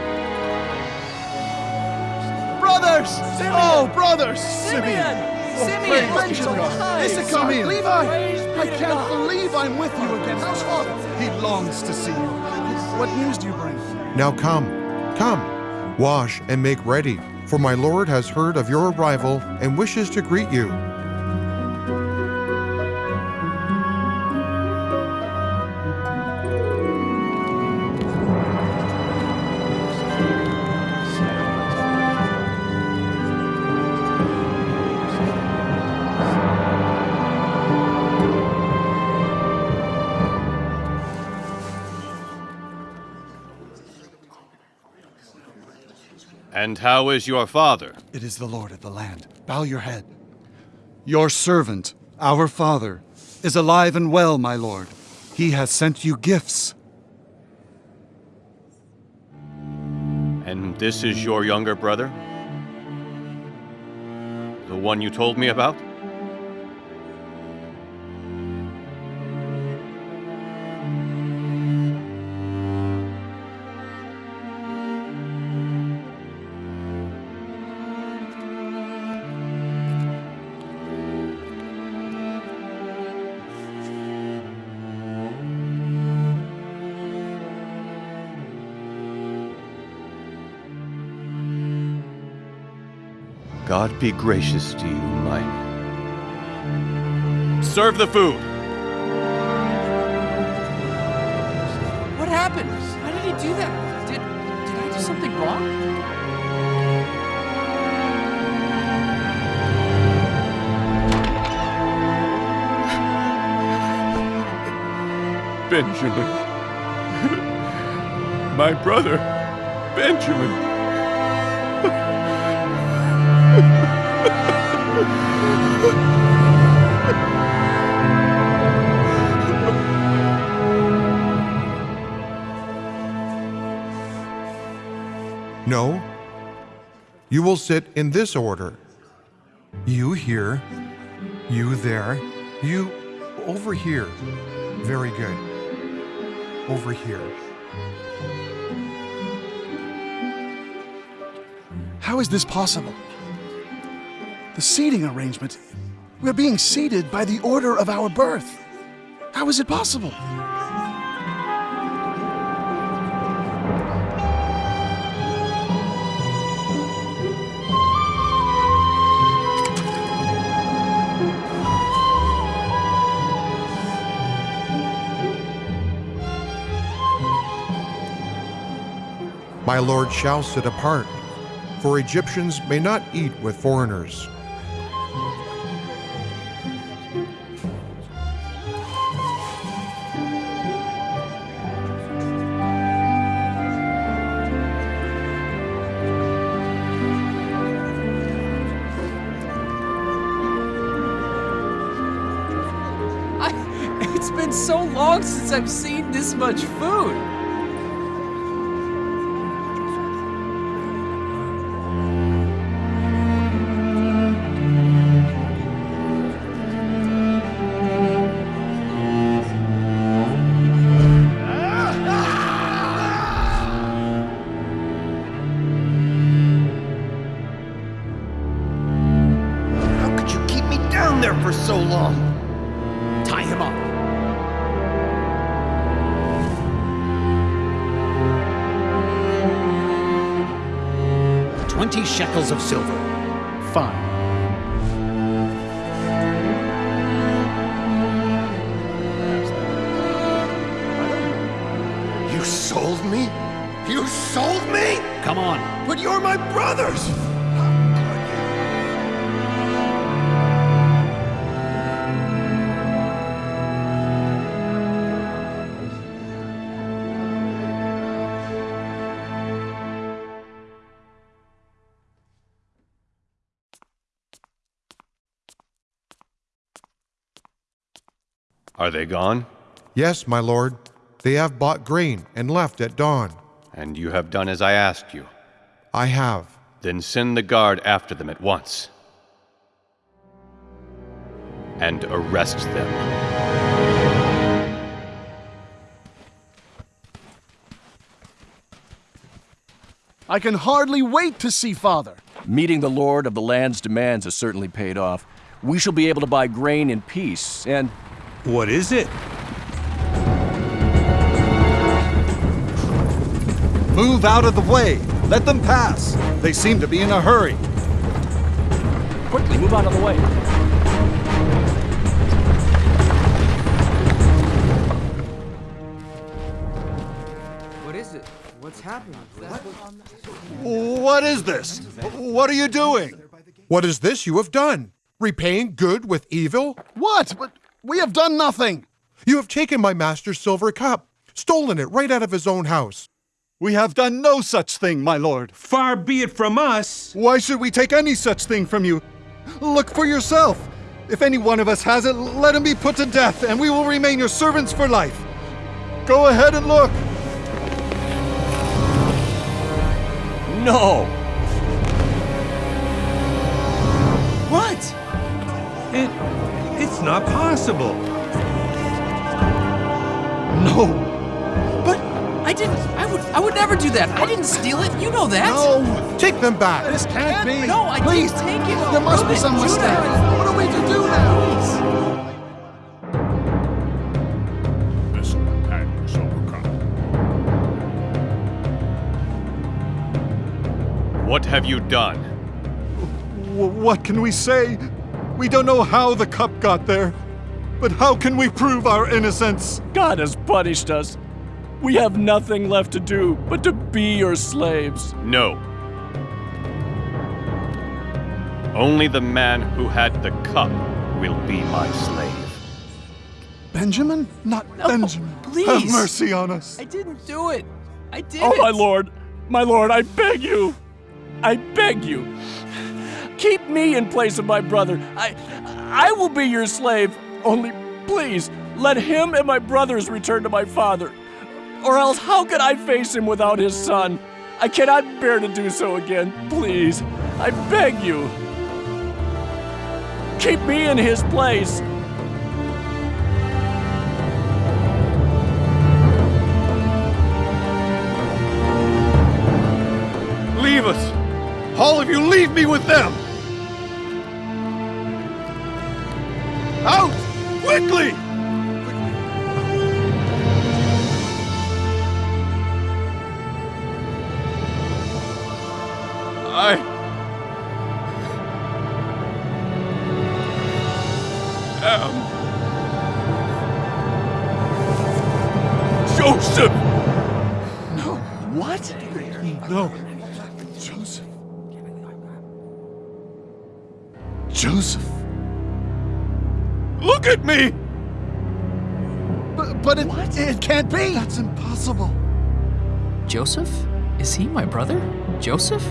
Brothers! Oh, brothers! Simeon! Simeon! Benjamin! Issachar! Levi! Praise be I can't believe I'm with you again. How's father? He longs to see you. What news do you bring? Now come, come, wash and make ready, for my Lord has heard of your arrival and wishes to greet you. How is your father? It is the Lord of the land. Bow your head. Your servant, our father, is alive and well, my lord. He has sent you gifts. And this is your younger brother? The one you told me about? God be gracious to you, my. Serve the food! What happened? Why did he do that? Did. Did I do something wrong? Benjamin. My brother, Benjamin. You will sit in this order. You here, you there, you over here. Very good. Over here. How is this possible? The seating arrangement. We're being seated by the order of our birth. How is it possible? My lord shall sit apart, for Egyptians may not eat with foreigners. It's been so long since I've seen this much food. Are they gone? Yes, my lord. They have bought grain and left at dawn. And you have done as I asked you. I have. Then send the guard after them at once. And arrest them. I can hardly wait to see father. Meeting the Lord of the land's demands has certainly paid off. We shall be able to buy grain in peace, and. What is it? Move out of the way! Let them pass! They seem to be in a hurry. Quickly, move out of the way. What is it? What's happening? What is this? What are you doing? What is this you have done? Repaying good with evil? What? But we have done nothing. You have taken my master's silver cup, stolen it right out of his own house. We have done no such thing, my lord. Far be it from us. Why should we take any such thing from you? Look for yourself. If any one of us has it, let him be put to death, and we will remain your servants for life. Go ahead and look. No! What? It. It's not possible. No. But I didn't. I would. I would never do that. I didn't steal it. You know that. No! Take them back! This can't be. No, I Please, didn't take it. There must be Reuben, some Judah. mistake. What are we to do now? This and silver cup. What have you done? W- what can we say? We don't know how the cup got there. But how can we prove our innocence? God has punished us. We have nothing left to do but to be your slaves. No. Only the man who had the cup will be my slave. Benjamin? Not Benjamin. Please. Have mercy on us. I didn't do it. I did Oh, my lord! My lord, I beg you! I beg you! Keep me in place of my brother. I I will be your slave. Only please let him and my brothers return to my father. Or else how could I face him without his son? I cannot bear to do so again. Please, I beg you. Keep me in his place. Leave us! All of you, leave me with them! Out! Quickly! I. am. Joseph! No. What? No. Joseph. Joseph. Look at me! But, but it, it can't be. That's impossible. Joseph? Is he my brother? Joseph?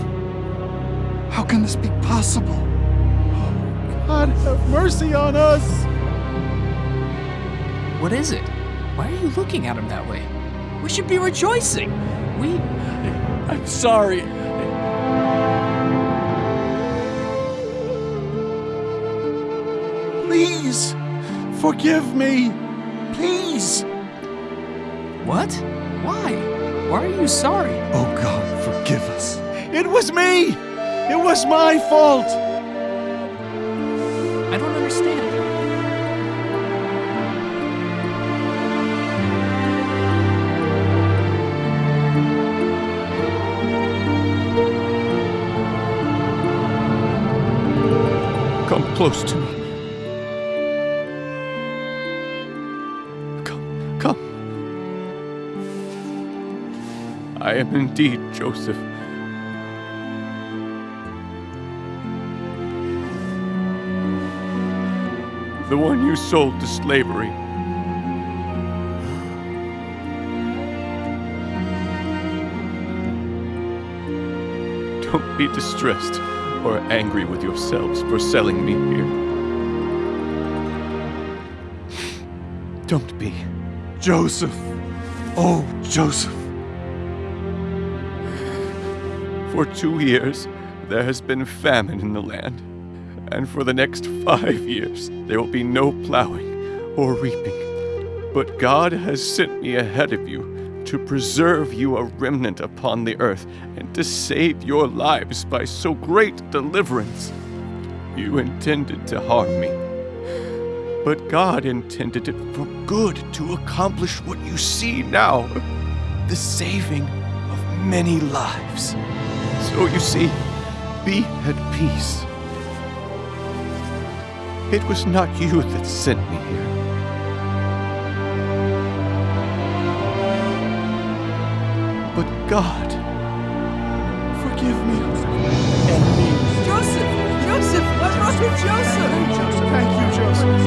How can this be possible? Oh, God, have mercy on us. What is it? Why are you looking at him that way? We should be rejoicing. We. I'm sorry. Please, forgive me. Please. What? Why? Why are you sorry? Oh God, forgive us. It was me. It was my fault. I don't understand. Come close to me. Am indeed Joseph. The one you sold to slavery. Don't be distressed or angry with yourselves for selling me here. Don't be. Joseph. Oh, Joseph. For two years, there has been famine in the land, and for the next five years, there will be no plowing or reaping. But God has sent me ahead of you to preserve you a remnant upon the earth and to save your lives by so great deliverance. You intended to harm me, but God intended it for good to accomplish what you see now the saving of many lives. So you see, be at peace. It was not you that sent me here. But God, forgive me. Joseph! Joseph! What's wrong with Joseph? Thank you, Joseph.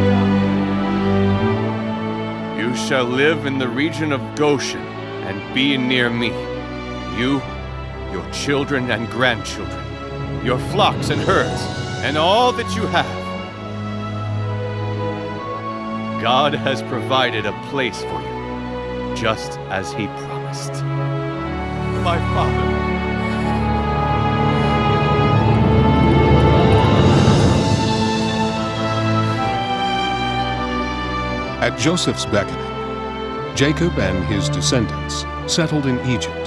You shall live in the region of Goshen and be near me. You, your children and grandchildren, your flocks and herds, and all that you have. God has provided a place for you, just as He promised. My Father. At Joseph's beckoning, Jacob and his descendants settled in Egypt,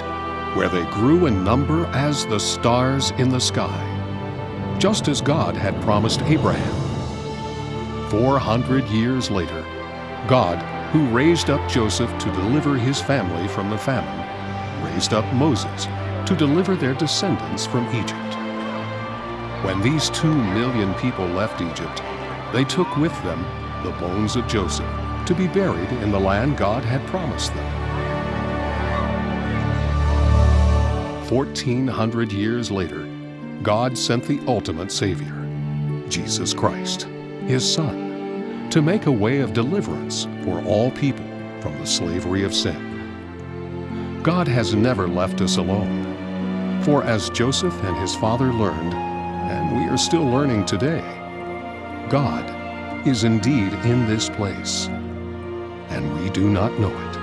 where they grew in number as the stars in the sky, just as God had promised Abraham. Four hundred years later, God, who raised up Joseph to deliver his family from the famine, raised up Moses to deliver their descendants from Egypt. When these two million people left Egypt, they took with them the bones of Joseph to be buried in the land God had promised them. Fourteen hundred years later, God sent the ultimate Savior, Jesus Christ, His Son, to make a way of deliverance for all people from the slavery of sin. God has never left us alone, for as Joseph and his father learned, and we are still learning today, God is indeed in this place, and we do not know it.